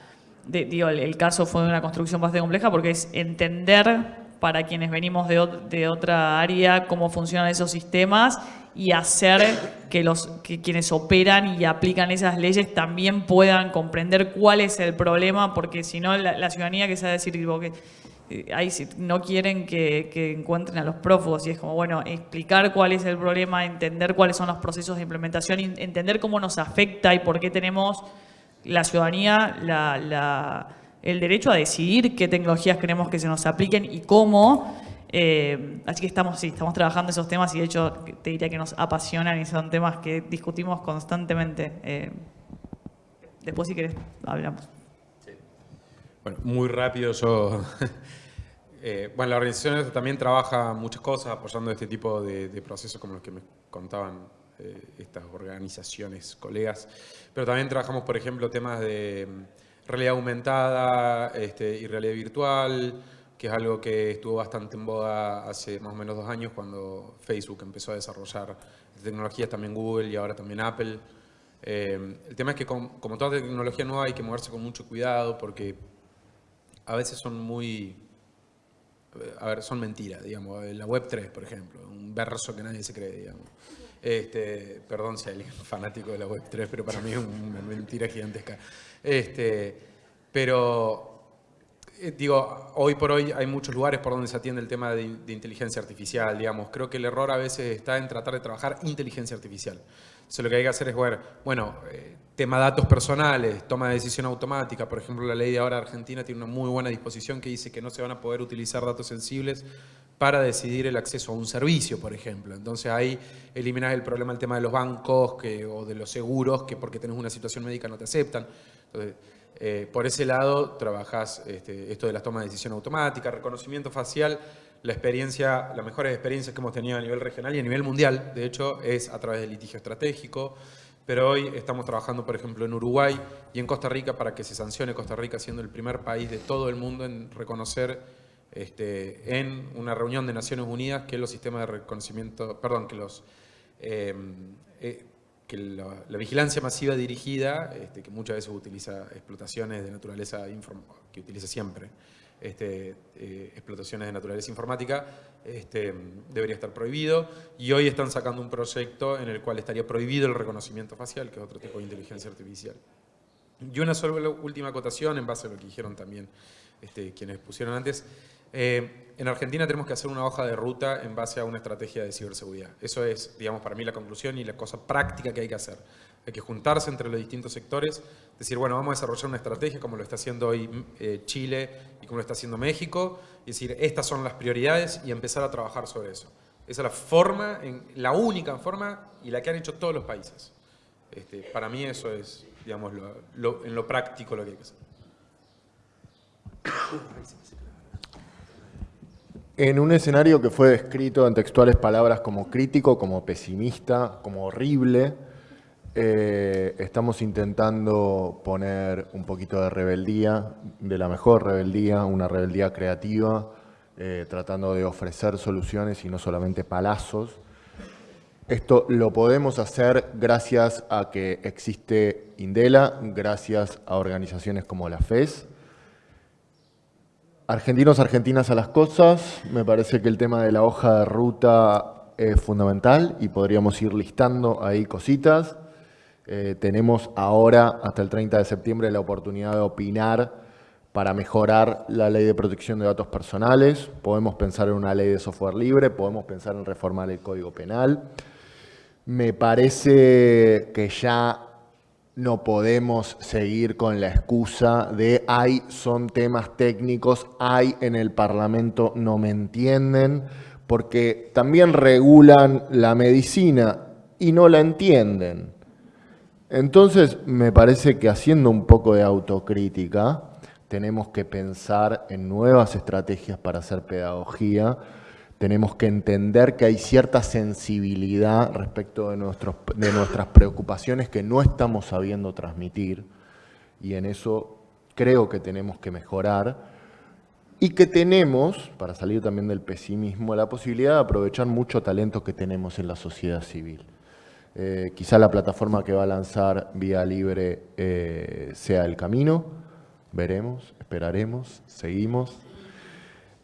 [SPEAKER 4] De, digo, el, caso fue una construcción bastante compleja porque es entender para quienes venimos de, otra área cómo funcionan esos sistemas y hacer que, los, que quienes operan y aplican esas leyes también puedan comprender cuál es el problema, porque si no la, ciudadanía que sabe decir que eh, ahí no quieren que, encuentren a los prófugos y es como, bueno, explicar cuál es el problema, entender cuáles son los procesos de implementación, entender cómo nos afecta y por qué tenemos la ciudadanía el derecho a decidir qué tecnologías queremos que se nos apliquen y cómo. Eh, así que estamos, sí, estamos trabajando esos temas y de hecho te diría que nos apasionan y son temas que discutimos constantemente. Eh, después si querés hablamos.
[SPEAKER 3] Bueno, muy rápido yo Eh, bueno, la organización también trabaja muchas cosas apoyando este tipo de, procesos como los que me contaban estas organizaciones, colegas, pero también trabajamos, por ejemplo, temas de mm, realidad aumentada este, y realidad virtual, que es algo que estuvo bastante en boda hace más o menos dos años cuando Facebook empezó a desarrollar tecnologías, también Google y ahora también Apple. Eh, el tema es que como toda tecnología nueva hay que moverse con mucho cuidado porque a veces son muy a ver, son mentiras, digamos, la web 3, por ejemplo, un verso que nadie se cree, digamos. Este, perdón si alguien fanático de la web 3, pero para mí es una mentira gigantesca. Este, pero, eh, digo, hoy por hoy hay muchos lugares por donde se atiende el tema de, de inteligencia artificial, digamos. Creo que el error a veces está en tratar de trabajar inteligencia artificial. Entonces lo que hay que hacer es ver, bueno, eh, tema datos personales, toma de decisión automática, por ejemplo la ley de ahora Argentina tiene una muy buena disposición que dice que no se van a poder utilizar datos sensibles para decidir el acceso a un servicio, por ejemplo. Entonces ahí eliminas el problema del tema de los bancos o de los seguros que porque tenés una situación médica no te aceptan. Entonces, eh, por ese lado trabajas este, esto de las tomas de decisión automática, reconocimiento facial, la experiencia, las mejores experiencias que hemos tenido a nivel regional y a nivel mundial, de hecho, es a través del litigio estratégico, pero hoy estamos trabajando, por ejemplo, en Uruguay y en Costa Rica para que se sancione Costa Rica siendo el primer país de todo el mundo en reconocer este, en una reunión de Naciones Unidas que los sistemas de reconocimiento, perdón, que los... Eh, eh, que la, vigilancia masiva dirigida, este, que muchas veces utiliza explotaciones de naturaleza, que utiliza siempre, este, eh, explotaciones de naturaleza informática, debería estar prohibido. Y hoy están sacando un proyecto en el cual estaría prohibido el reconocimiento facial, que es otro tipo de inteligencia artificial. Y una sola última acotación en base a lo que dijeron también quienes pusieron antes. Eh, en Argentina tenemos que hacer una hoja de ruta en base a una estrategia de ciberseguridad. Eso es, digamos, para mí la conclusión y la cosa práctica que hay que hacer. Hay que juntarse entre los distintos sectores, decir, bueno, vamos a desarrollar una estrategia como lo está haciendo hoy eh, Chile y como lo está haciendo México, y decir, estas son las prioridades y empezar a trabajar sobre eso. Esa es la forma, la única forma y la que han hecho todos los países. Este, para mí eso es, digamos, en lo práctico lo que hay que hacer.
[SPEAKER 1] En un escenario que fue descrito en textuales palabras como crítico, como pesimista, como horrible, eh, estamos intentando poner un poquito de rebeldía, de la mejor rebeldía, una rebeldía creativa, eh, tratando de ofrecer soluciones y no solamente palazos. Esto lo podemos hacer gracias a que existe Indela, gracias a organizaciones como la FES, Argentinos, argentinas a las cosas, me parece que el tema de la hoja de ruta es fundamental y podríamos ir listando ahí cositas. Eh, tenemos ahora, hasta el 30 de septiembre, la oportunidad de opinar para mejorar la ley de protección de datos personales. Podemos pensar en una ley de software libre, podemos pensar en reformar el Código Penal. Me parece que ya no podemos seguir con la excusa de hay, son temas técnicos, hay en el Parlamento, no me entienden, porque también regulan la medicina y no la entienden. Entonces, me parece que haciendo un poco de autocrítica, tenemos que pensar en nuevas estrategias para hacer pedagogía, tenemos que entender que hay cierta sensibilidad respecto de, nuestros, de nuestras preocupaciones que no estamos sabiendo transmitir y en eso creo que tenemos que mejorar y que tenemos, para salir también del pesimismo, la posibilidad de aprovechar mucho talento que tenemos en la sociedad civil. Eh, quizá la plataforma que va a lanzar Vía Libre eh, sea el camino, veremos, esperaremos, seguimos.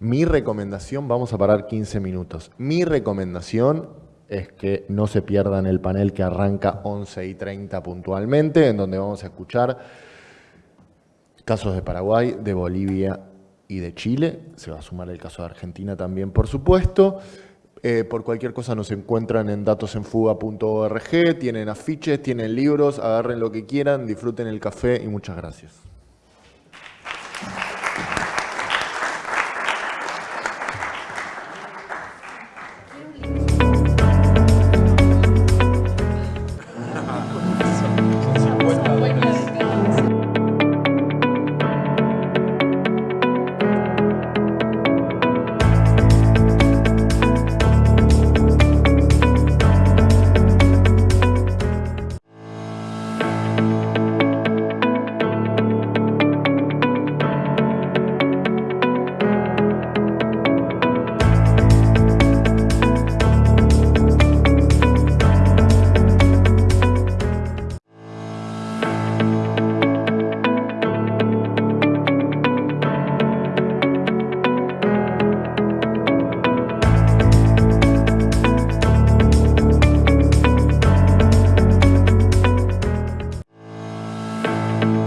[SPEAKER 1] Mi recomendación, vamos a parar 15 minutos, mi recomendación es que no se pierdan el panel que arranca 11 y 30 puntualmente, en donde vamos a escuchar casos de Paraguay, de Bolivia y de Chile. Se va a sumar el caso de Argentina también, por supuesto. Eh, por cualquier cosa nos encuentran en datosenfuga.org, tienen afiches, tienen libros, agarren lo que quieran, disfruten el café y muchas gracias.